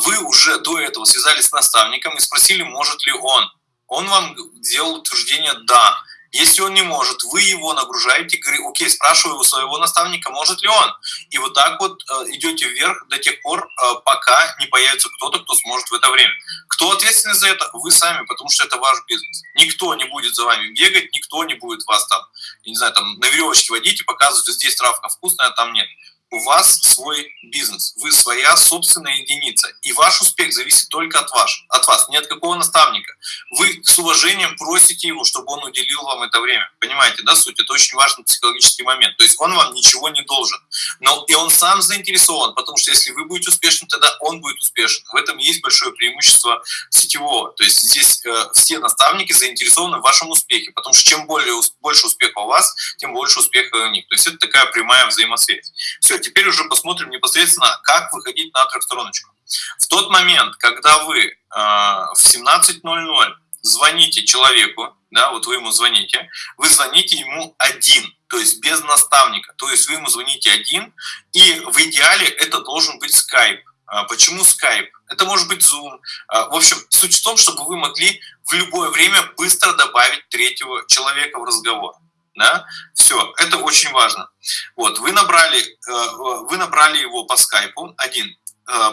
вы уже до этого связались с наставником и спросили, может ли он. Он вам сделал утверждение «да». Если он не может, вы его нагружаете, говорите, окей, спрашиваю у своего наставника, может ли он. И вот так вот э, идете вверх до тех пор, э, пока не появится кто-то, кто сможет в это время. Кто ответственный за это? Вы сами, потому что это ваш бизнес. Никто не будет за вами бегать, никто не будет вас там, я не знаю, там на веревочке водить и показывать, здесь травка вкусная, а там нет у вас свой бизнес, вы своя собственная единица, и ваш успех зависит только от вас, от вас, не от какого наставника. Вы с уважением просите его, чтобы он уделил вам это время. Понимаете, да, суть? Это очень важный психологический момент. То есть он вам ничего не должен. Но и он сам заинтересован, потому что если вы будете успешны, тогда он будет успешен. В этом есть большое преимущество сетевого. То есть здесь э, все наставники заинтересованы в вашем успехе, потому что чем более, больше успеха у вас, тем больше успеха у них. То есть это такая прямая взаимосвязь. Все, теперь уже посмотрим непосредственно, как выходить на трехстороночку. В тот момент, когда вы э, в 17.00 звоните человеку, да, вот вы ему звоните, вы звоните ему один, то есть без наставника, то есть вы ему звоните один, и в идеале это должен быть скайп. А почему скайп? Это может быть Zoom. А, в общем, суть в том, чтобы вы могли в любое время быстро добавить третьего человека в разговор да, все, это очень важно. Вот, вы набрали, э, вы набрали его по скайпу один,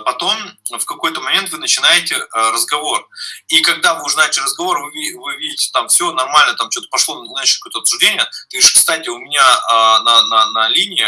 потом в какой-то момент вы начинаете э, разговор. И когда вы уже начали разговор, вы, вы видите, там все нормально, там что-то пошло, значит, какое-то обсуждение. Ты говоришь, кстати, у меня на, на, на линии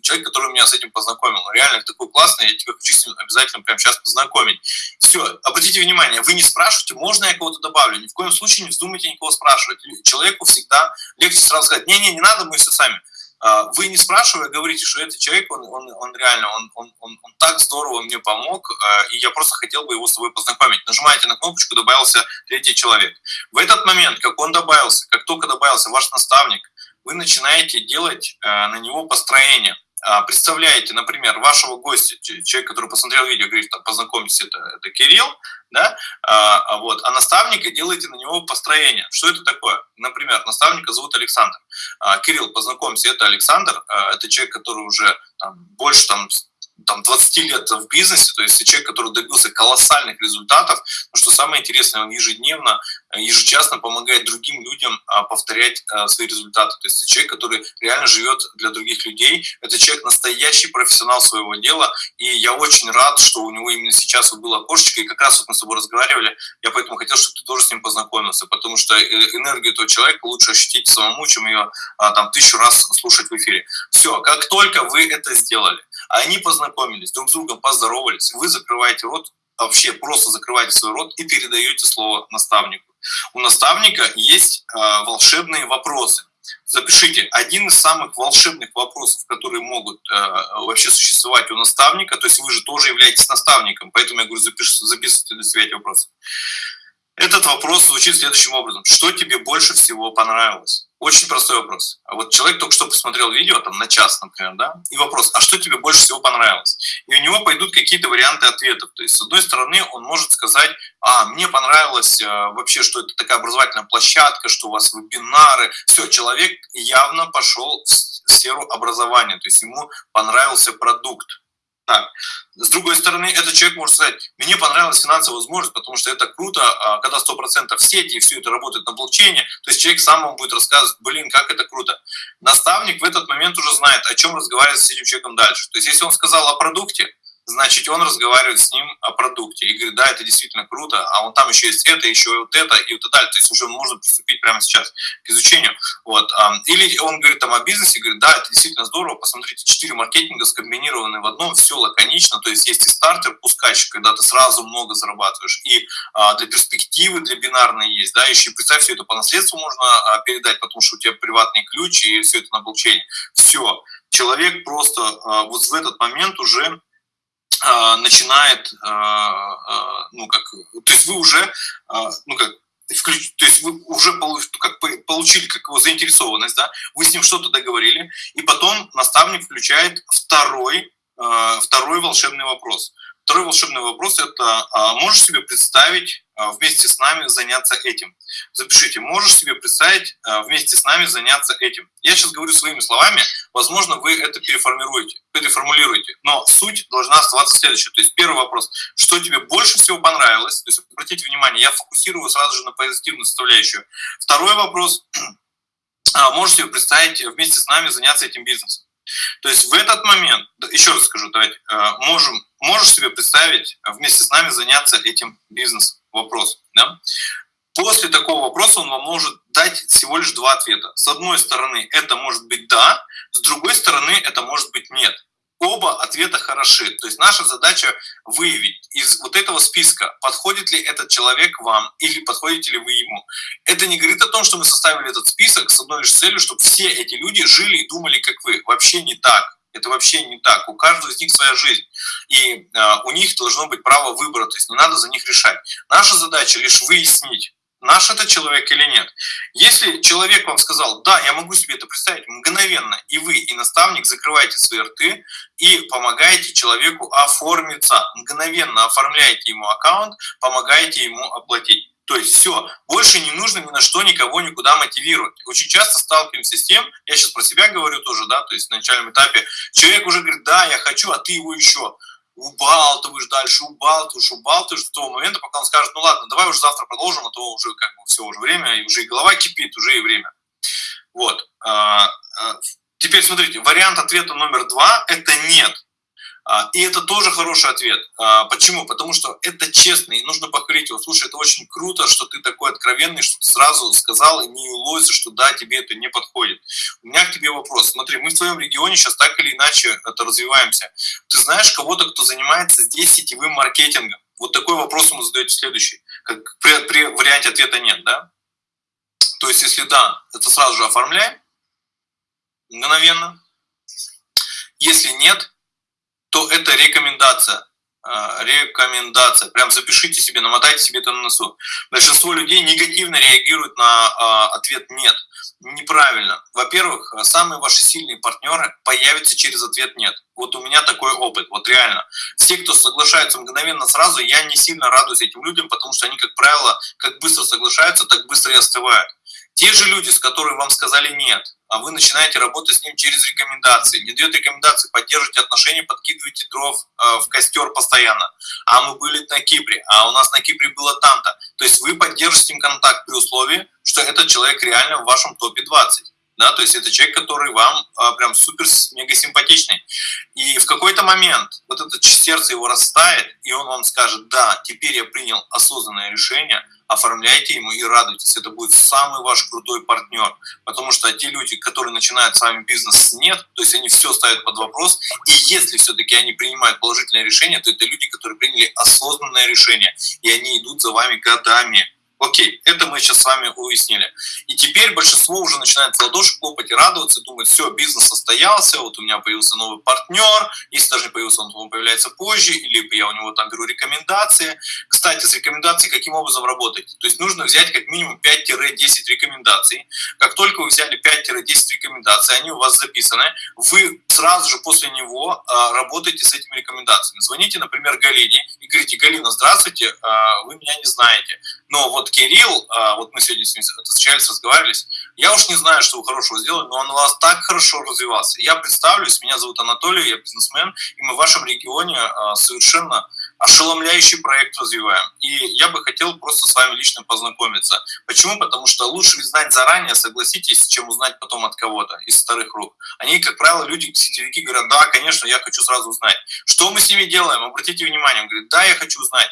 человек, который меня с этим познакомил. Реально такой классный, я тебя хочу с ним обязательно прямо сейчас познакомить. Все, обратите внимание, вы не спрашиваете, можно я кого-то добавлю. Ни в коем случае не вздумайте никого спрашивать. Человеку всегда легче сразу сказать, не-не, не надо, мы все сами. А, вы не спрашивая говорите, что этот человек, он, он, он реально, он, он, он, он так здорово мне помог, а, и я просто хотел бы его с собой познакомить. Нажимаете на кнопочку, добавился третий человек. В этот момент, как он добавился, как только добавился ваш наставник, вы начинаете делать а, на него построение. А, представляете, например, вашего гостя, человек, который посмотрел видео, говорит, там, познакомьтесь, это, это Кирилл, да, а, а, вот, а наставника делаете на него построение. Что это такое? Например, наставника зовут Александр. А, Кирилл, познакомься, это Александр, а, это человек, который уже там, больше там, там, 20 лет в бизнесе, то есть человек, который добился колоссальных результатов, но что самое интересное, он ежедневно, ежечасно помогает другим людям а, повторять а, свои результаты. То есть это человек, который реально живет для других людей, это человек настоящий профессионал своего дела, и я очень рад, что у него именно сейчас было окошечко, и как раз вот мы с тобой разговаривали, я поэтому хотел, чтобы ты тоже с ним познакомился, потому что э, энергию этого человека лучше ощутить самому, чем ее а, там тысячу раз слушать в эфире. Все, как только вы это сделали, они познакомились, друг с другом поздоровались, вы закрываете рот, вообще просто закрываете свой рот и передаете слово наставнику. У наставника есть э, волшебные вопросы. запишите, один из самых волшебных вопросов, которые могут э, вообще существовать у наставника, то есть вы же тоже являетесь наставником, поэтому я говорю, запиш, записывайте для себя эти вопросы. Этот вопрос звучит следующим образом. Что тебе больше всего понравилось? Очень простой вопрос. А вот человек только что посмотрел видео, там, на час, например, да, и вопрос, а что тебе больше всего понравилось? И у него пойдут какие-то варианты ответов. То есть, с одной стороны, он может сказать, а, мне понравилось э, вообще, что это такая образовательная площадка, что у вас вебинары. Все, человек явно пошел в сферу образования, то есть ему понравился продукт. Так. С другой стороны, этот человек может сказать, мне понравилась финансовая возможность, потому что это круто, а когда 100% в сети и все это работает на блокчейне, то есть человек сам вам будет рассказывать, блин, как это круто. Наставник в этот момент уже знает, о чем разговаривать с этим человеком дальше. То есть если он сказал о продукте, значит, он разговаривает с ним о продукте и говорит, да, это действительно круто, а вот там еще есть это, еще вот это и вот далее. То есть уже можно приступить прямо сейчас к изучению. Вот. Или он говорит там о бизнесе, говорит, да, это действительно здорово, посмотрите, четыре маркетинга скомбинированы в одном, все лаконично, то есть есть и стартер, пускач, когда ты сразу много зарабатываешь, и а, для перспективы, для бинарной есть, да, еще представь, все это по наследству можно а, передать, потому что у тебя приватный ключ, и все это на блокчейне. Все. Человек просто а, вот в этот момент уже начинает, а, а, ну как, то есть вы уже, ну как, включ, то есть вы уже получили как его заинтересованность, да, вы с ним что-то договорили, и потом наставник включает второй, второй волшебный вопрос – Второй волшебный вопрос – это а, можешь себе представить а, вместе с нами заняться этим? Запишите, можешь себе представить а, вместе с нами заняться этим? Я сейчас говорю своими словами, возможно, вы это переформируете, переформулируете, но суть должна оставаться следующей. То есть первый вопрос – что тебе больше всего понравилось? То есть обратите внимание, я фокусирую сразу же на позитивную составляющую. Второй вопрос – *clears throat* можешь себе представить вместе с нами заняться этим бизнесом? То есть в этот момент, еще раз скажу, давайте, можем можешь себе представить вместе с нами заняться этим бизнесом? Вопрос. Да? После такого вопроса он вам может дать всего лишь два ответа. С одной стороны, это может быть «да», с другой стороны, это может быть «нет». Оба ответа хороши. То есть наша задача выявить из вот этого списка, подходит ли этот человек вам или подходите ли вы ему. Это не говорит о том, что мы составили этот список с одной лишь целью, чтобы все эти люди жили и думали, как вы. Вообще не так. Это вообще не так. У каждого из них своя жизнь. И э, у них должно быть право выбора, то есть не надо за них решать. Наша задача лишь выяснить, наш это человек или нет. Если человек вам сказал, да, я могу себе это представить, мгновенно и вы, и наставник закрываете свои рты и помогаете человеку оформиться, мгновенно оформляете ему аккаунт, помогаете ему оплатить. То есть все, больше не нужно ни на что никого никуда мотивировать. Очень часто сталкиваемся с тем, я сейчас про себя говорю тоже, да, то есть на начальном этапе, человек уже говорит, да, я хочу, а ты его еще убалтываешь дальше, убалтываешь, убалтываешь до того момента, пока он скажет, ну ладно, давай уже завтра продолжим, а то уже как бы все, уже время, и уже и голова кипит, уже и время. Вот. А, а, теперь смотрите, вариант ответа номер два – это нет. А, и это тоже хороший ответ. А, почему? Потому что это честно, и нужно похвалить его. Слушай, это очень круто, что ты такой откровенный, что ты сразу сказал и не улозишь, что да, тебе это не подходит. У меня к тебе вопрос. Смотри, мы в твоем регионе сейчас так или иначе это развиваемся. Ты знаешь кого-то, кто занимается здесь сетевым маркетингом? Вот такой вопрос ему задаете следующий. Как при, при варианте ответа нет, да? То есть, если да, это сразу же оформляем мгновенно. Если нет, то это рекомендация. А, рекомендация. Прям запишите себе, намотайте себе это на носу. Большинство людей негативно реагируют на а, ответ «нет». Неправильно. Во-первых, самые ваши сильные партнеры появятся через ответ «нет». Вот у меня такой опыт, вот реально. Те, кто соглашаются мгновенно сразу, я не сильно радуюсь этим людям, потому что они, как правило, как быстро соглашаются, так быстро и остывают. Те же люди, с которыми вам сказали «нет», а вы начинаете работать с ним через рекомендации. Не дает рекомендации, поддерживайте отношения, подкидывайте дров э, в костер постоянно. А мы были на Кипре, а у нас на Кипре было там-то. То есть вы поддержите с ним контакт при условии, что этот человек реально в вашем топе 20 да, то есть это человек, который вам а, прям супер мега симпатичный. И в какой-то момент вот это сердце его растает, и он вам скажет, да, теперь я принял осознанное решение, оформляйте ему и радуйтесь, это будет самый ваш крутой партнер, потому что те люди, которые начинают с вами бизнес нет, то есть они все ставят под вопрос, и если все-таки они принимают положительное решение, то это люди, которые приняли осознанное решение, и они идут за вами годами, Окей, это мы сейчас с вами уяснили. И теперь большинство уже начинает в ладоши хлопать и радоваться, думает, все, бизнес состоялся, вот у меня появился новый партнер, если даже не появился, он, он появляется позже, или я у него там беру рекомендации. Кстати, с рекомендацией каким образом работать? То есть нужно взять как минимум 5-10 рекомендаций. Как только вы взяли 5-10 рекомендаций, они у вас записаны, вы сразу же после него а, работаете с этими рекомендациями. Звоните, например, Галине и говорите, Галина, здравствуйте, а, вы меня не знаете, но вот Кирилл, а, вот мы сегодня с ним встречались, разговаривались, я уж не знаю, что вы хорошего сделали, но он у вас так хорошо развивался. Я представлюсь, меня зовут Анатолий, я бизнесмен, и мы в вашем регионе а, совершенно ошеломляющий проект развиваем. И я бы хотел просто с вами лично познакомиться. Почему? Потому что лучше знать заранее, согласитесь, чем узнать потом от кого-то из старых рук. Они, как правило, люди, сетевики говорят, да, конечно, я хочу сразу узнать. Что мы с ними делаем? Обратите внимание, он говорит, да, я хочу узнать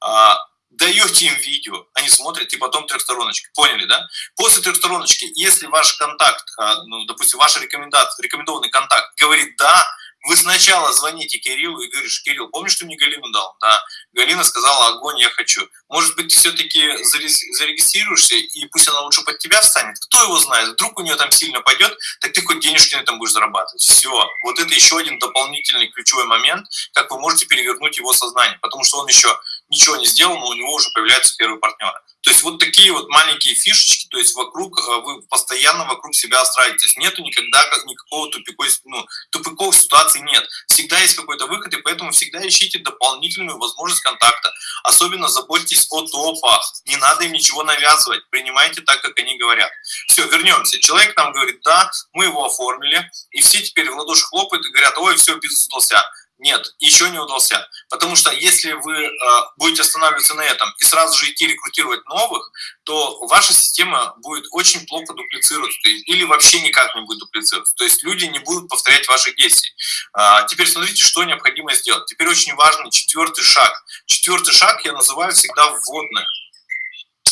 а, даете им видео, они смотрят, и потом трехстороночка. Поняли, да? После трехстороночки, если ваш контакт, а, ну, допустим, ваш рекомендация, рекомендованный контакт говорит «да», вы сначала звоните Кириллу и говоришь, Кирилл, помнишь, что мне Галину дал? Да. Галина сказала, огонь, я хочу. Может быть, ты все-таки зарегистрируешься, и пусть она лучше под тебя встанет. Кто его знает? Вдруг у нее там сильно пойдет, так ты хоть денежки на этом будешь зарабатывать. Все. Вот это еще один дополнительный ключевой момент, как вы можете перевернуть его сознание. Потому что он еще ничего не сделал, но у него уже появляются первые партнеры. То есть вот такие вот маленькие фишечки, то есть вокруг, э, вы постоянно вокруг себя остраиваетесь. Нету никогда никакого тупиковой, ну, тупиковой ситуации нет. Всегда есть какой-то выход, и поэтому всегда ищите дополнительную возможность контакта. Особенно заботьтесь о топах. Не надо им ничего навязывать. Принимайте так, как они говорят. Все, вернемся. Человек нам говорит, да, мы его оформили, и все теперь в ладоши хлопают и говорят, ой, все, бизнес удался. Нет, еще не удался. Потому что если вы э, будете останавливаться на этом и сразу же идти рекрутировать новых, то ваша система будет очень плохо дуплицироваться есть, или вообще никак не будет дуплицироваться. То есть люди не будут повторять ваши действия. Э, теперь смотрите, что необходимо сделать. Теперь очень важный четвертый шаг. Четвертый шаг я называю всегда вводное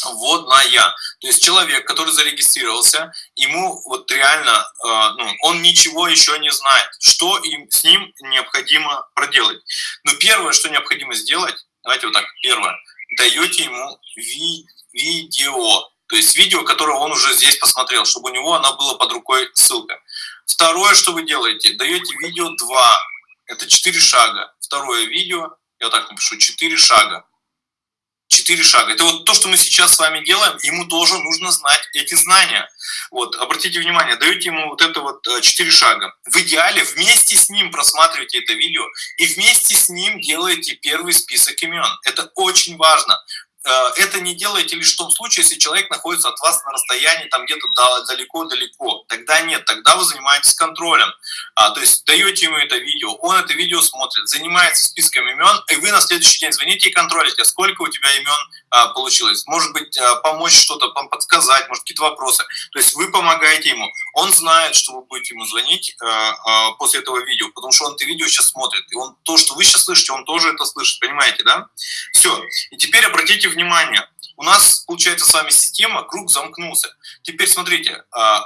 вводная. То есть человек, который зарегистрировался, ему вот реально, э, ну, он ничего еще не знает, что им, с ним необходимо проделать. Но первое, что необходимо сделать, давайте вот так, первое, даете ему ви видео, то есть видео, которое он уже здесь посмотрел, чтобы у него она была под рукой ссылка. Второе, что вы делаете, даете видео 2, это 4 шага. Второе видео, я так напишу, 4 шага четыре шага. Это вот то, что мы сейчас с вами делаем, ему тоже нужно знать эти знания. Вот, обратите внимание, даете ему вот это вот э, четыре шага. В идеале вместе с ним просматривайте это видео и вместе с ним делаете первый список имен. Это очень важно. Э, это не делаете лишь в том случае, если человек находится от вас на расстоянии там где-то далеко-далеко. Тогда нет, тогда вы занимаетесь контролем. А, то есть даете ему это видео, он это видео смотрит, занимается списком имен, и вы на следующий день звоните и контролите, сколько у тебя имен а, получилось. Может быть, а, помочь что-то, подсказать, может, какие-то вопросы. То есть вы помогаете ему. Он знает, что вы будете ему звонить а, а, после этого видео, потому что он это видео сейчас смотрит. И он то, что вы сейчас слышите, он тоже это слышит. Понимаете, да? Все. И теперь обратите внимание, у нас, получается, с вами система, круг замкнулся. Теперь смотрите, а,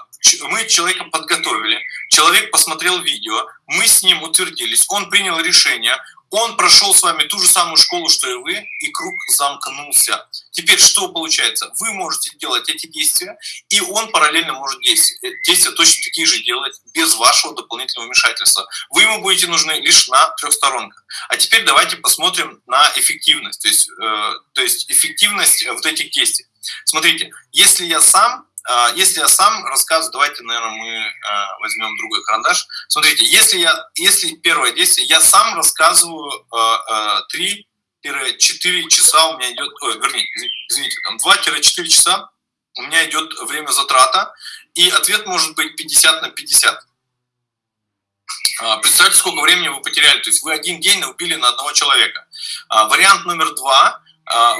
мы человека подготовили, человек посмотрел видео, мы с ним утвердились, он принял решение, он прошел с вами ту же самую школу, что и вы, и круг замкнулся. Теперь что получается? Вы можете делать эти действия, и он параллельно может действовать. Э, действия точно такие же делать, без вашего дополнительного вмешательства. Вы ему будете нужны лишь на трех сторонках. А теперь давайте посмотрим на эффективность, то есть, э, то есть эффективность вот этих действий. Смотрите, если я сам если я сам рассказываю, давайте, наверное, мы а, возьмем другой карандаш. Смотрите, если, я, если первое действие, я сам рассказываю 3-4 а, часа у меня идет, ой, вернее, извините, там 2-4 часа у меня идет время затрата, и ответ может быть 50 на 50. Представьте, сколько времени вы потеряли. То есть вы один день убили на одного человека. Вариант номер два.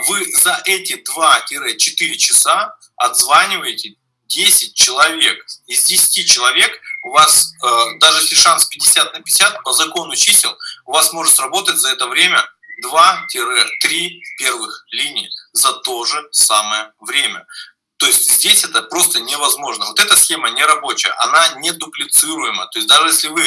Вы за эти 2-4 часа отзваниваете 10 человек. Из 10 человек у вас, э, даже если шанс 50 на 50, по закону чисел, у вас может сработать за это время 2-3 первых линии за то же самое время. То есть здесь это просто невозможно. Вот эта схема не рабочая, она не дуплицируема. То есть даже если вы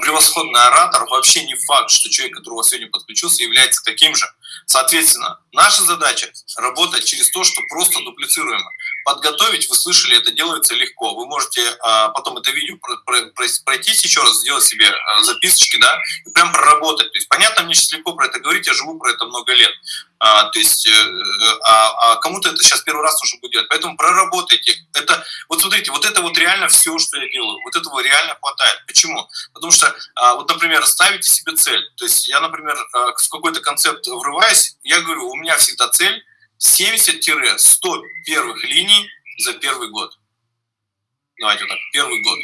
превосходный оратор, вообще не факт, что человек, который у вас сегодня подключился, является таким же. Соответственно, наша задача работать через то, что просто дуплицируемо. Подготовить, вы слышали, это делается легко. Вы можете а, потом это видео пройтись еще раз, сделать себе а, записочки, да, и прям проработать. То есть, понятно, мне сейчас легко про это говорить, я живу про это много лет. А, то есть, э, а, а кому-то это сейчас первый раз нужно будет делать. Поэтому проработайте. Это, вот смотрите, вот это вот реально все, что я делаю. Вот этого реально хватает. Почему? Потому что, а, вот, например, ставите себе цель. То есть, я, например, а, в какой-то концепт врываюсь, я говорю, у меня всегда цель 70-100 первых линий за первый год. Давайте вот так, первый год.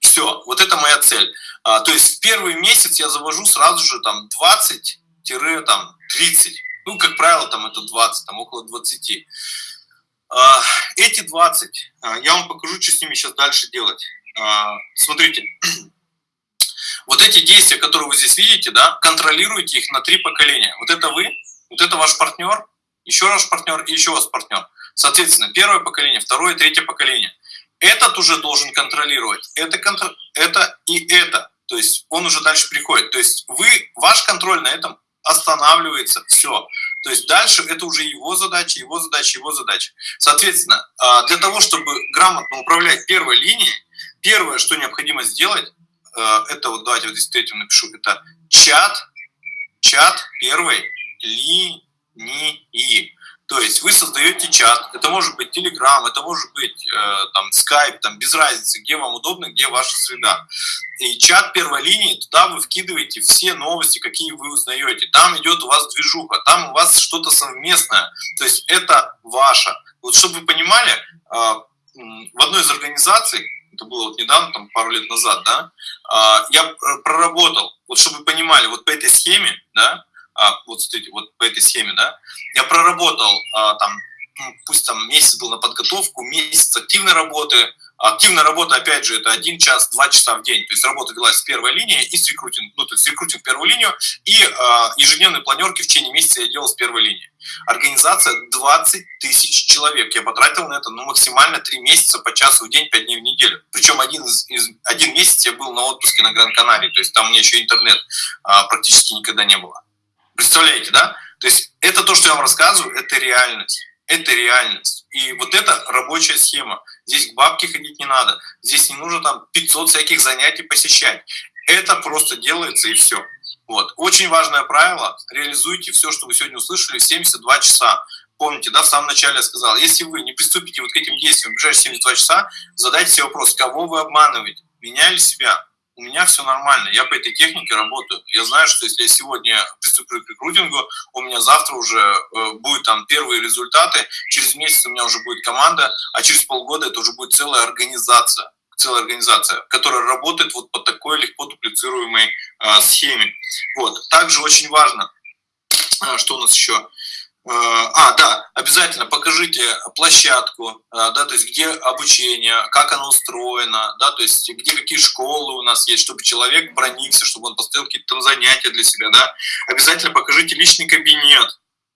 Все, вот это моя цель. А, то есть в первый месяц я завожу сразу же там 20-30. Ну, как правило, там это 20, там около 20. А, эти 20, а, я вам покажу, что с ними сейчас дальше делать. А, смотрите, *clears throat* вот эти действия, которые вы здесь видите, да, контролируйте их на три поколения. Вот это вы, вот это ваш партнер, еще ваш партнер и еще ваш партнер. Соответственно, первое поколение, второе, третье поколение. Этот уже должен контролировать. Это, контр... это и это. То есть он уже дальше приходит. То есть вы, ваш контроль на этом останавливается, все. То есть дальше это уже его задача, его задача, его задача. Соответственно, а, для того, чтобы грамотно управлять первой линией, первое, что необходимо сделать, а, это вот давайте вот здесь третьим напишу, это чат, чат первой линии и То есть вы создаете чат, это может быть Telegram, это может быть э, там Skype, там без разницы, где вам удобно, где ваша среда. И чат первой линии, туда вы вкидываете все новости, какие вы узнаете. Там идет у вас движуха, там у вас что-то совместное, то есть это ваше. Вот чтобы вы понимали, э, в одной из организаций, это было вот недавно, там пару лет назад, да, э, я проработал, вот чтобы вы понимали, вот по этой схеме, да, а, вот смотрите, вот по этой схеме, да, я проработал а, там, ну, пусть там месяц был на подготовку, месяц активной работы, Активная работа, опять же, это один час, два часа в день. То есть работа велась с первой линии и с рекрутинг, ну, то есть рекрутинг первую линию и э, ежедневные планерки в течение месяца я делал с первой линии. Организация 20 тысяч человек. Я потратил на это ну, максимально 3 месяца по часу в день, 5 дней в неделю. Причем один, из, из, один месяц я был на отпуске на Гран-Канарии, то есть там у меня еще интернет э, практически никогда не было. Представляете, да? То есть это то, что я вам рассказываю, это реальность. Это реальность. И вот это рабочая схема. Здесь к бабке ходить не надо. Здесь не нужно там 500 всяких занятий посещать. Это просто делается и все. Вот. Очень важное правило. Реализуйте все, что вы сегодня услышали, в 72 часа. Помните, да, в самом начале я сказал, если вы не приступите вот к этим действиям в ближайшие 72 часа, задайте себе вопрос, кого вы обманываете, меня или себя? У меня все нормально, я по этой технике работаю. Я знаю, что если я сегодня приступлю к рекрутингу, у меня завтра уже э, будут там первые результаты, через месяц у меня уже будет команда, а через полгода это уже будет целая организация целая организация, которая работает вот по такой легко дуплицируемой э, схеме. Вот. Также очень важно, э, что у нас еще, а, да, обязательно покажите площадку, да, то есть где обучение, как оно устроено, да, то есть где какие школы у нас есть, чтобы человек проникся, чтобы он поставил какие-то там занятия для себя, да. Обязательно покажите личный кабинет,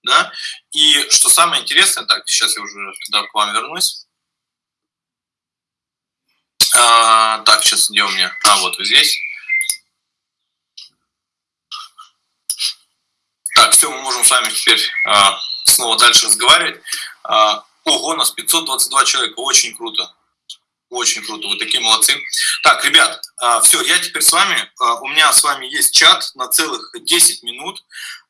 да. И что самое интересное, так, сейчас я уже туда к вам вернусь. А, так, сейчас где у меня? А, вот вы здесь. Так, все, мы можем с вами теперь а, снова дальше разговаривать. А, ого, нас 522 человека, очень круто. Очень круто, вы такие молодцы. Так, ребят, а, все, я теперь с вами, а, у меня с вами есть чат на целых 10 минут.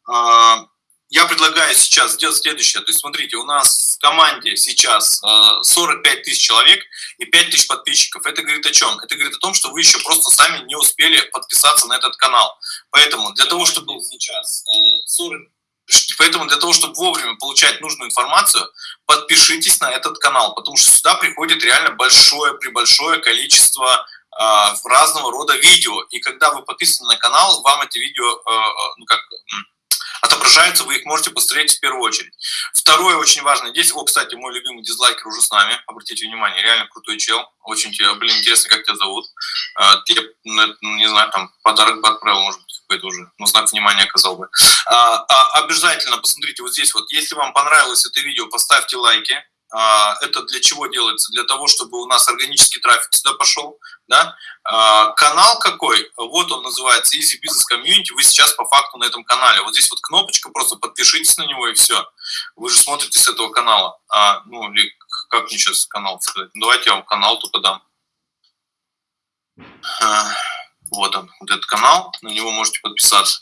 А, я предлагаю сейчас сделать следующее. То есть, смотрите, у нас в команде сейчас 45 э, тысяч человек и 5 тысяч подписчиков. Это говорит о чем? Это говорит о том, что вы еще просто сами не успели подписаться на этот канал. Поэтому для того, чтобы сейчас 40 э, Поэтому для того, чтобы вовремя получать нужную информацию, подпишитесь на этот канал, потому что сюда приходит реально большое, прибольшое количество э, разного рода видео. И когда вы подписаны на канал, вам эти видео, ну как, отображаются, вы их можете посмотреть в первую очередь. Второе очень важное здесь, о, кстати, мой любимый дизлайкер уже с нами, обратите внимание, реально крутой чел, очень, блин, интересно, как тебя зовут. А, я, ну, не знаю, там, подарок бы отправил, может быть, какой-то уже, ну, знак внимания оказал бы. А, а, обязательно посмотрите вот здесь вот, если вам понравилось это видео, поставьте лайки, это для чего делается? Для того, чтобы у нас органический трафик сюда пошел. Да? А, канал какой? Вот он называется Easy Business Community. Вы сейчас по факту на этом канале. Вот здесь вот кнопочка, просто подпишитесь на него и все. Вы же смотрите с этого канала. А, ну, или как мне сейчас канал сказать? Давайте я вам канал только дам. А, вот он, вот этот канал. На него можете подписаться.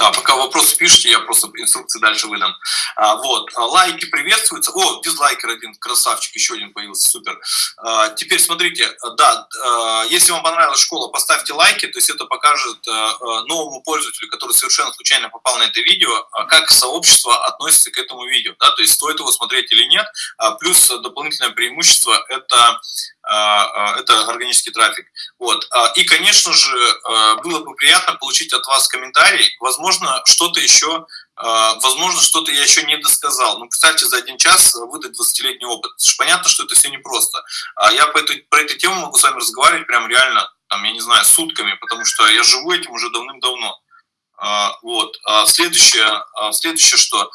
Да, пока вопросы пишите, я просто инструкции дальше выдам. А, вот, а, лайки приветствуются. О, дизлайкер один, красавчик, еще один появился, супер. А, теперь смотрите, да, а, если вам понравилась школа, поставьте лайки, то есть это покажет а, а новому пользователю, который совершенно случайно попал на это видео, а, как сообщество относится к этому видео, да, то есть стоит его смотреть или нет. А, плюс дополнительное преимущество – это это органический трафик. Вот. А, и, конечно же, было бы приятно получить от вас комментарий. Возможно, что-то еще, возможно, что-то я еще не досказал. Ну, представьте, за один час выдать 20-летний опыт. Понятно, что это все непросто. Я по этой, про эту тему могу с вами разговаривать прям реально, там, я не знаю, сутками, потому что я живу этим уже давным-давно. Вот. Следующее, следующее, что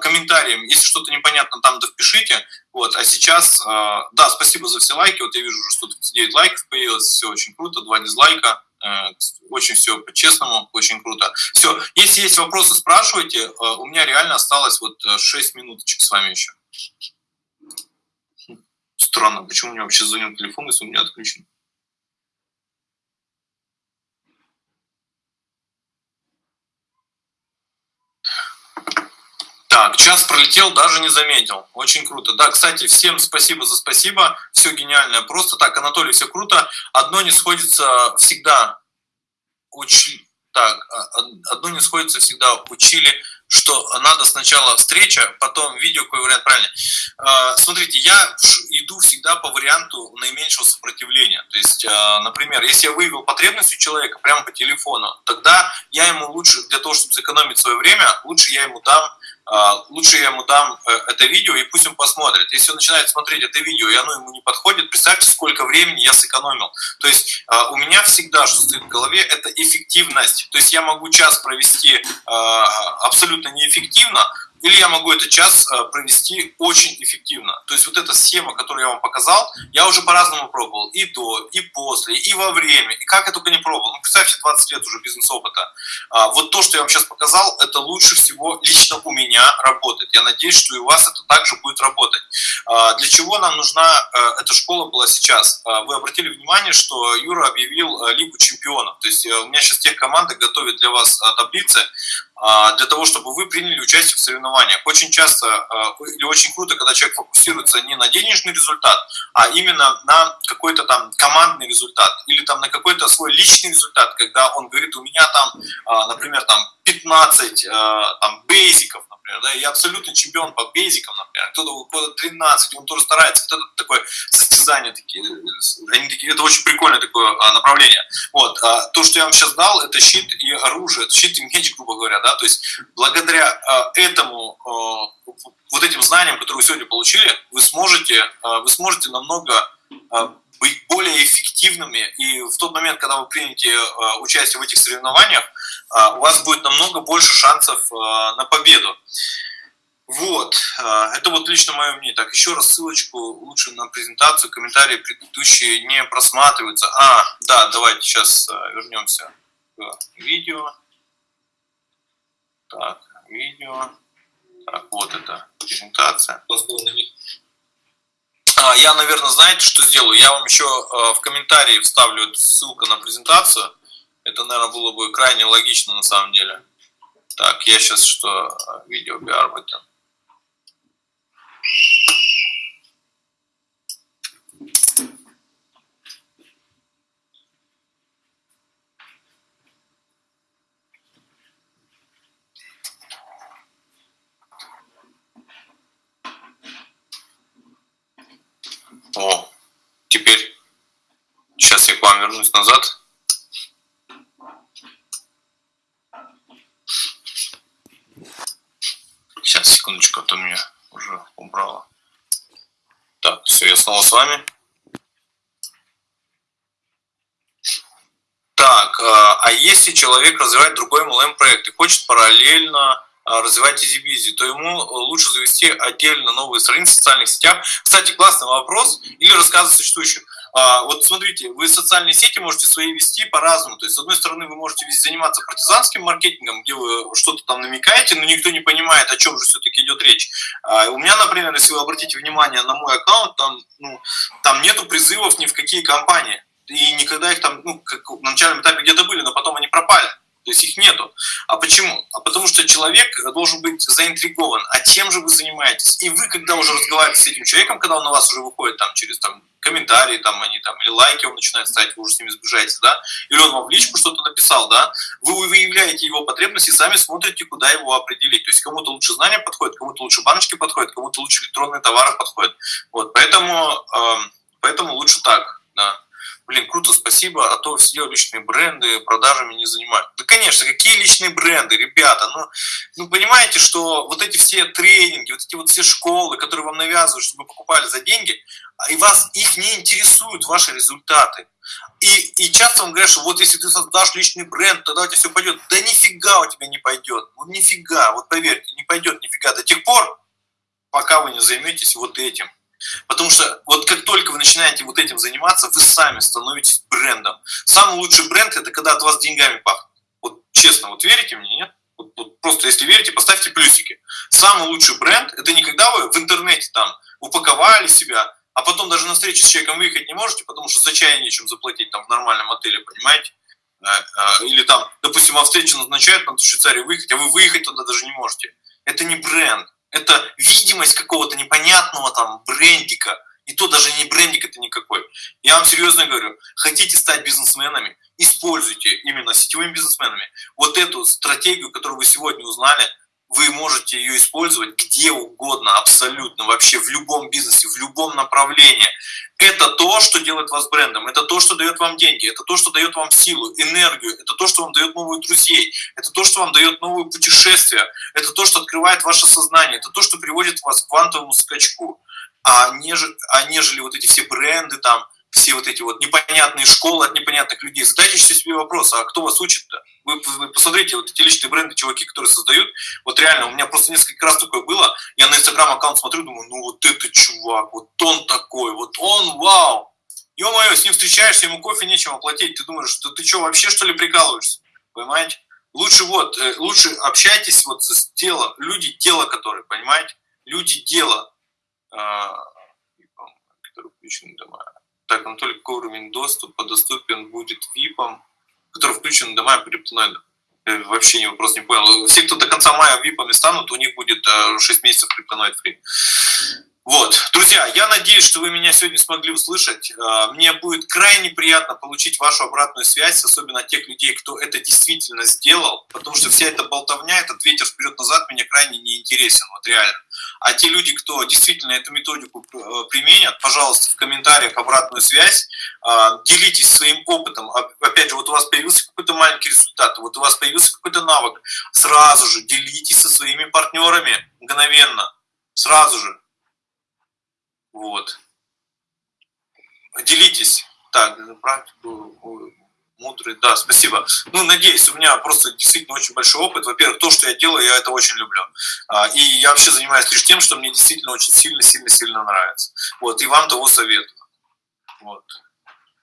комментарием, если что-то непонятно, там да впишите. Вот, а сейчас, э, да, спасибо за все лайки, вот я вижу уже 139 лайков появилось, все очень круто, два дизлайка, э, очень все по-честному, очень круто. Все, если есть вопросы, спрашивайте, э, у меня реально осталось вот 6 минуточек с вами еще. Странно, почему у меня вообще звонил телефон, если у меня отключен? Так, час пролетел, даже не заметил. Очень круто. Да, кстати, всем спасибо за спасибо. Все гениально. Просто так, Анатолий, все круто. Одно не сходится всегда. Учи... Так, а, одно не сходится всегда. Учили что надо сначала встреча, потом видео, какой вариант правильный. А, смотрите, я иду всегда по варианту наименьшего сопротивления. То есть, а, например, если я выявил потребность у человека прямо по телефону, тогда я ему лучше, для того, чтобы сэкономить свое время, лучше я ему дам лучше я ему дам э, это видео, и пусть он посмотрит. Если он начинает смотреть это видео, и оно ему не подходит, представьте, сколько времени я сэкономил. То есть у меня всегда, что стоит в голове, это эффективность. То есть я могу час провести абсолютно абсолютно неэффективно, или я могу этот час э, провести очень эффективно. То есть вот эта схема, которую я вам показал, я уже по-разному пробовал. И до, и после, и во время. И как я только не пробовал. Ну, представьте, 20 лет уже бизнес-опыта. А, вот то, что я вам сейчас показал, это лучше всего лично у меня работает. Я надеюсь, что и у вас это также будет работать. А, для чего нам нужна э, эта школа была сейчас? А, вы обратили внимание, что Юра объявил э, Лигу чемпионов. То есть у меня сейчас тех команды готовят для вас таблицы, для того, чтобы вы приняли участие в соревнованиях. Очень часто э, или очень круто, когда человек фокусируется не на денежный результат, а именно на какой-то там командный результат или там на какой-то свой личный результат, когда он говорит, у меня там, э, например, там 15 э, там, бейзиков, например, да, я абсолютно чемпион по бейзикам, например, кто-то года 13, он тоже старается, вот это такое состязание, такие, они такие, это очень прикольное такое направление. Вот, то, что я вам сейчас дал, это щит и оружие, это щит и меч, грубо говоря, да, то есть благодаря этому Э, вот этим знаниям, которые вы сегодня получили, вы сможете, э, вы сможете намного э, быть более эффективными, и в тот момент, когда вы примете участие в этих соревнованиях, у вас будет намного больше шансов на победу. Вот, это вот лично мое мнение. Так, еще раз ссылочку лучше на презентацию, комментарии предыдущие не просматриваются. А, да, давайте сейчас вернемся к видео. Так, видео. Так, вот это презентация. А, я, наверное, знаете, что сделаю? Я вам еще а, в комментарии вставлю ссылку на презентацию. Это, наверное, было бы крайне логично на самом деле. Так, я сейчас что? Видео bearbeten. О, теперь сейчас я к вам вернусь назад. Сейчас, секундочку, а то меня уже убрало. Так, все, я снова с вами. Так, а, а если человек развивает другой MLM проект и хочет параллельно развивать изи то ему лучше завести отдельно новые страницы в социальных сетях. Кстати, классный вопрос. Или рассказы существующих. А, вот смотрите, вы социальные сети можете свои вести по-разному. То есть, с одной стороны, вы можете заниматься партизанским маркетингом, где вы что-то там намекаете, но никто не понимает, о чем же все-таки идет речь. А, у меня, например, если вы обратите внимание на мой аккаунт, там, ну, там нету призывов ни в какие компании. И никогда их там, ну, как на начальном этапе где-то были, но потом они пропали. То есть их нету. А почему? А потому что человек должен быть заинтригован. А чем же вы занимаетесь? И вы, когда уже разговариваете с этим человеком, когда он на вас уже выходит там через там, комментарии, там они там, или лайки он начинает ставить, вы уже с ними сближаетесь, да, или он вам в личку что-то написал, да, вы выявляете его потребности, сами смотрите, куда его определить. То есть кому-то лучше знания подходит, кому-то лучше баночки подходят, кому-то лучше электронные товары подходят. Вот, поэтому, э, поэтому лучше так, да блин, круто, спасибо, а то все личные бренды продажами не занимают. Да, конечно, какие личные бренды, ребята, ну, ну, понимаете, что вот эти все тренинги, вот эти вот все школы, которые вам навязывают, чтобы вы покупали за деньги, и вас, их не интересуют ваши результаты. И, и часто вам говорят, что вот если ты создашь личный бренд, тогда у тебя все пойдет. Да нифига у тебя не пойдет. Вот нифига, вот поверьте, не пойдет нифига до тех пор, пока вы не займетесь вот этим. Потому что вот как только вы начинаете вот этим заниматься, вы сами становитесь брендом. Самый лучший бренд – это когда от вас деньгами пахнет. Вот честно, вот верите мне, нет? Вот, вот просто если верите, поставьте плюсики. Самый лучший бренд – это не когда вы в интернете там упаковали себя, а потом даже на встречу с человеком выехать не можете, потому что за чай нечем заплатить там в нормальном отеле, понимаете? А, а, или там, допустим, вам встречу назначают на Швейцарию выехать, а вы выехать туда даже не можете. Это не бренд это видимость какого-то непонятного там брендика, и то даже не брендик это никакой. Я вам серьезно говорю, хотите стать бизнесменами, используйте именно сетевыми бизнесменами вот эту стратегию, которую вы сегодня узнали, вы можете ее использовать где угодно, абсолютно, вообще в любом бизнесе, в любом направлении. Это то, что делает вас брендом, это то, что дает вам деньги, это то, что дает вам силу, энергию, это то, что вам дает новых друзей, это то, что вам дает новые путешествия, это то, что открывает ваше сознание, это то, что приводит вас к квантовому скачку. А нежели, а нежели вот эти все бренды там, все вот эти вот непонятные школы от непонятных людей. Задайте себе вопрос, а кто вас учит-то? Вы, вы посмотрите, вот эти личные бренды, чуваки, которые создают, вот реально, у меня просто несколько раз такое было, я на инстаграм аккаунт смотрю, думаю, ну вот это чувак, вот он такой, вот он, вау. Ё-моё, с ним встречаешься, ему кофе нечем оплатить, ты думаешь, что ты что, вообще что ли прикалываешься? Понимаете? Лучше вот, э, лучше общайтесь вот с телом, люди тело которые, понимаете? Люди дело, а, которые включены дома так но только уровень доступа доступен будет ВИПам, который включен в дома криптоноидов. Вообще не вопрос не понял. Все, кто до конца мая ВИПами станут, у них будет 6 э, месяцев криптоноид фри. Вот, друзья, я надеюсь, что вы меня сегодня смогли услышать. А, мне будет крайне приятно получить вашу обратную связь, особенно тех людей, кто это действительно сделал, потому что вся эта болтовня, этот ветер вперед-назад мне крайне не интересен, вот реально. А те люди, кто действительно эту методику э, применят, пожалуйста, в комментариях обратную связь, а, делитесь своим опытом. Опять же, вот у вас появился какой-то маленький результат, вот у вас появился какой-то навык, сразу же делитесь со своими партнерами мгновенно, сразу же вот. Делитесь. Так, практику мудрый, да, спасибо. Ну, надеюсь, у меня просто действительно очень большой опыт. Во-первых, то, что я делаю, я это очень люблю. А, и я вообще занимаюсь лишь тем, что мне действительно очень сильно-сильно-сильно нравится. Вот, и вам того советую. Вот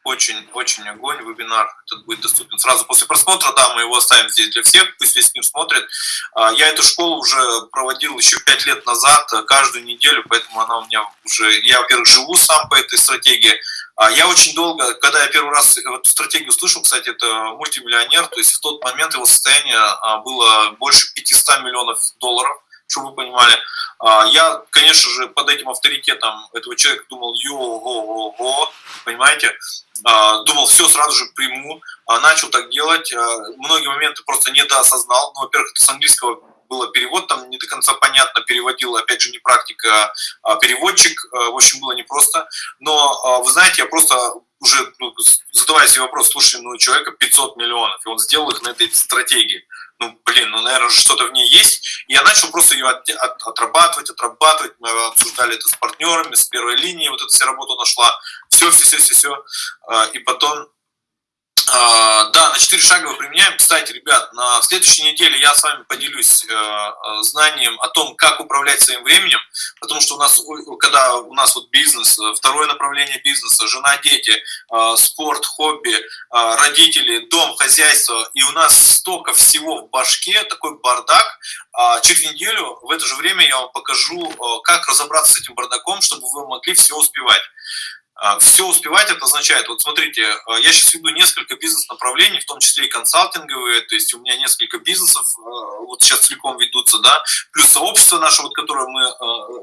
очень-очень огонь, вебинар этот будет доступен сразу после просмотра, да, мы его оставим здесь для всех, пусть весь мир смотрит. А, я эту школу уже проводил еще пять лет назад, э, каждую неделю, поэтому она у меня уже, я, во-первых, живу сам по этой стратегии, а, я очень долго, когда я первый раз эту стратегию слышал, кстати, это мультимиллионер, то есть в тот момент его состояние а, было больше 500 миллионов долларов, чтобы вы понимали. Я, конечно же, под этим авторитетом этого человека думал, йо-го-го-го, понимаете, а, думал, все, сразу же приму, а, начал так делать, а, многие моменты просто недоосознал, ну, во-первых, это с английского было перевод, там не до конца понятно, переводил, опять же, не практика, а переводчик, в общем, было непросто, но, вы знаете, я просто уже ну, задавая себе вопрос, слушай, ну, у человека 500 миллионов, и он сделал их на этой стратегии, ну, блин, ну, наверное, что-то в ней есть. И я начал просто ее от, от, отрабатывать, отрабатывать. Мы обсуждали это с партнерами, с первой линии, вот эта вся работа нашла. Все, все, все, все, все. И потом а, да, на 4 шага мы применяем. Кстати, ребят, на следующей неделе я с вами поделюсь э, э, знанием о том, как управлять своим временем, потому что у нас, когда у нас вот бизнес, э, второе направление бизнеса, жена, дети, спорт, хобби, родители, дом, хозяйство, и у нас столько всего в башке, такой бардак, а через неделю в это же время я вам покажу, как разобраться с этим бардаком, чтобы вы могли все успевать. А, все успевать это означает, вот смотрите, а, я сейчас веду несколько бизнес-направлений, в том числе и консалтинговые, то есть у меня несколько бизнесов а, вот сейчас целиком ведутся, да, плюс сообщество наше, вот которое мы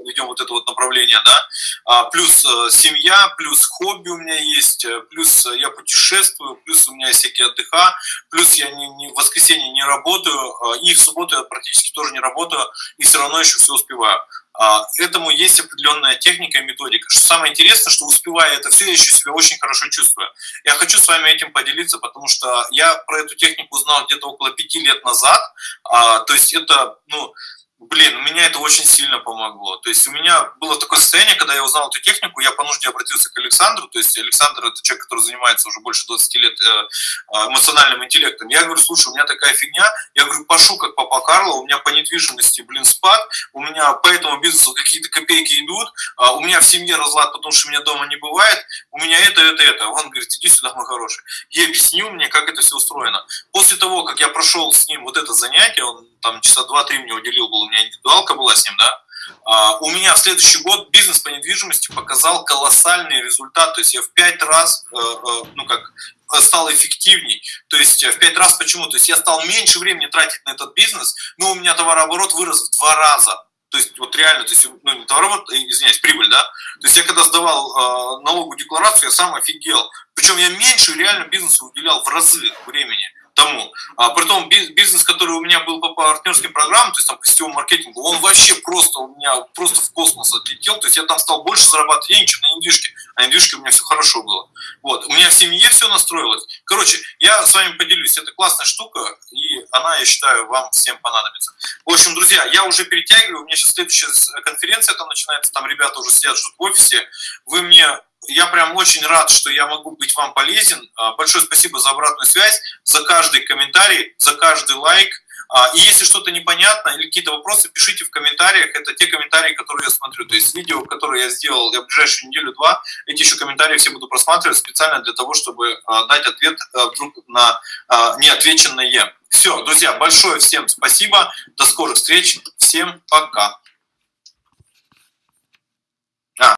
ведем вот это вот направление, да, плюс семья, плюс хобби у меня есть, плюс я путешествую, плюс у меня есть всякие отдыха, плюс я не, не, в воскресенье не работаю, и в субботу я практически тоже не работаю, и все равно еще все успеваю. А, этому есть определенная техника и методика. Что самое интересное, что успевая это все, я еще себя очень хорошо чувствую. Я хочу с вами этим поделиться, потому что я про эту технику узнал где-то около пяти лет назад. А, то есть это, ну, Блин, у меня это очень сильно помогло. То есть у меня было такое состояние, когда я узнал эту технику, я по нужде обратился к Александру. То есть Александр это человек, который занимается уже больше 20 лет э, э, эмоциональным интеллектом. Я говорю, слушай, у меня такая фигня. Я говорю, пошу как папа Карло, у меня по недвижимости, блин, спад. У меня по этому бизнесу какие-то копейки идут. А у меня в семье разлад, потому что меня дома не бывает. У меня это, это, это. Он говорит, иди сюда, мой хороший. Я объяснил мне, как это все устроено. После того, как я прошел с ним вот это занятие, он там часа два-три мне уделил, был, у меня индивидуалка была с ним, да, а, у меня в следующий год бизнес по недвижимости показал колоссальный результат, то есть я в пять раз, э, э, ну как, стал эффективней. То есть в пять раз почему? То есть я стал меньше времени тратить на этот бизнес, но у меня товарооборот вырос в два раза. То есть вот реально, то есть, ну не товарооборот, э, извиняюсь, прибыль, да? То есть я когда сдавал налоговую декларацию, я сам офигел. Причем я меньше реально бизнесу уделял в разы времени тому. А при том бизнес, который у меня был по партнерским программам, то есть там по сетевому маркетингу, он вообще просто у меня просто в космос отлетел. То есть я там стал больше зарабатывать денег, чем на недвижке. А недвижке у меня все хорошо было. Вот. У меня в семье все настроилось. Короче, я с вами поделюсь. Это классная штука, и она, я считаю, вам всем понадобится. В общем, друзья, я уже перетягиваю. У меня сейчас следующая конференция там начинается. Там ребята уже сидят, ждут в офисе. Вы мне я прям очень рад, что я могу быть вам полезен. А, большое спасибо за обратную связь, за каждый комментарий, за каждый лайк. А, и если что-то непонятно или какие-то вопросы, пишите в комментариях. Это те комментарии, которые я смотрю. То есть видео, которые я сделал я в ближайшую неделю-два, эти еще комментарии все буду просматривать специально для того, чтобы а, дать ответ вдруг на неотвеченное. Все, друзья, большое всем спасибо. До скорых встреч. Всем пока.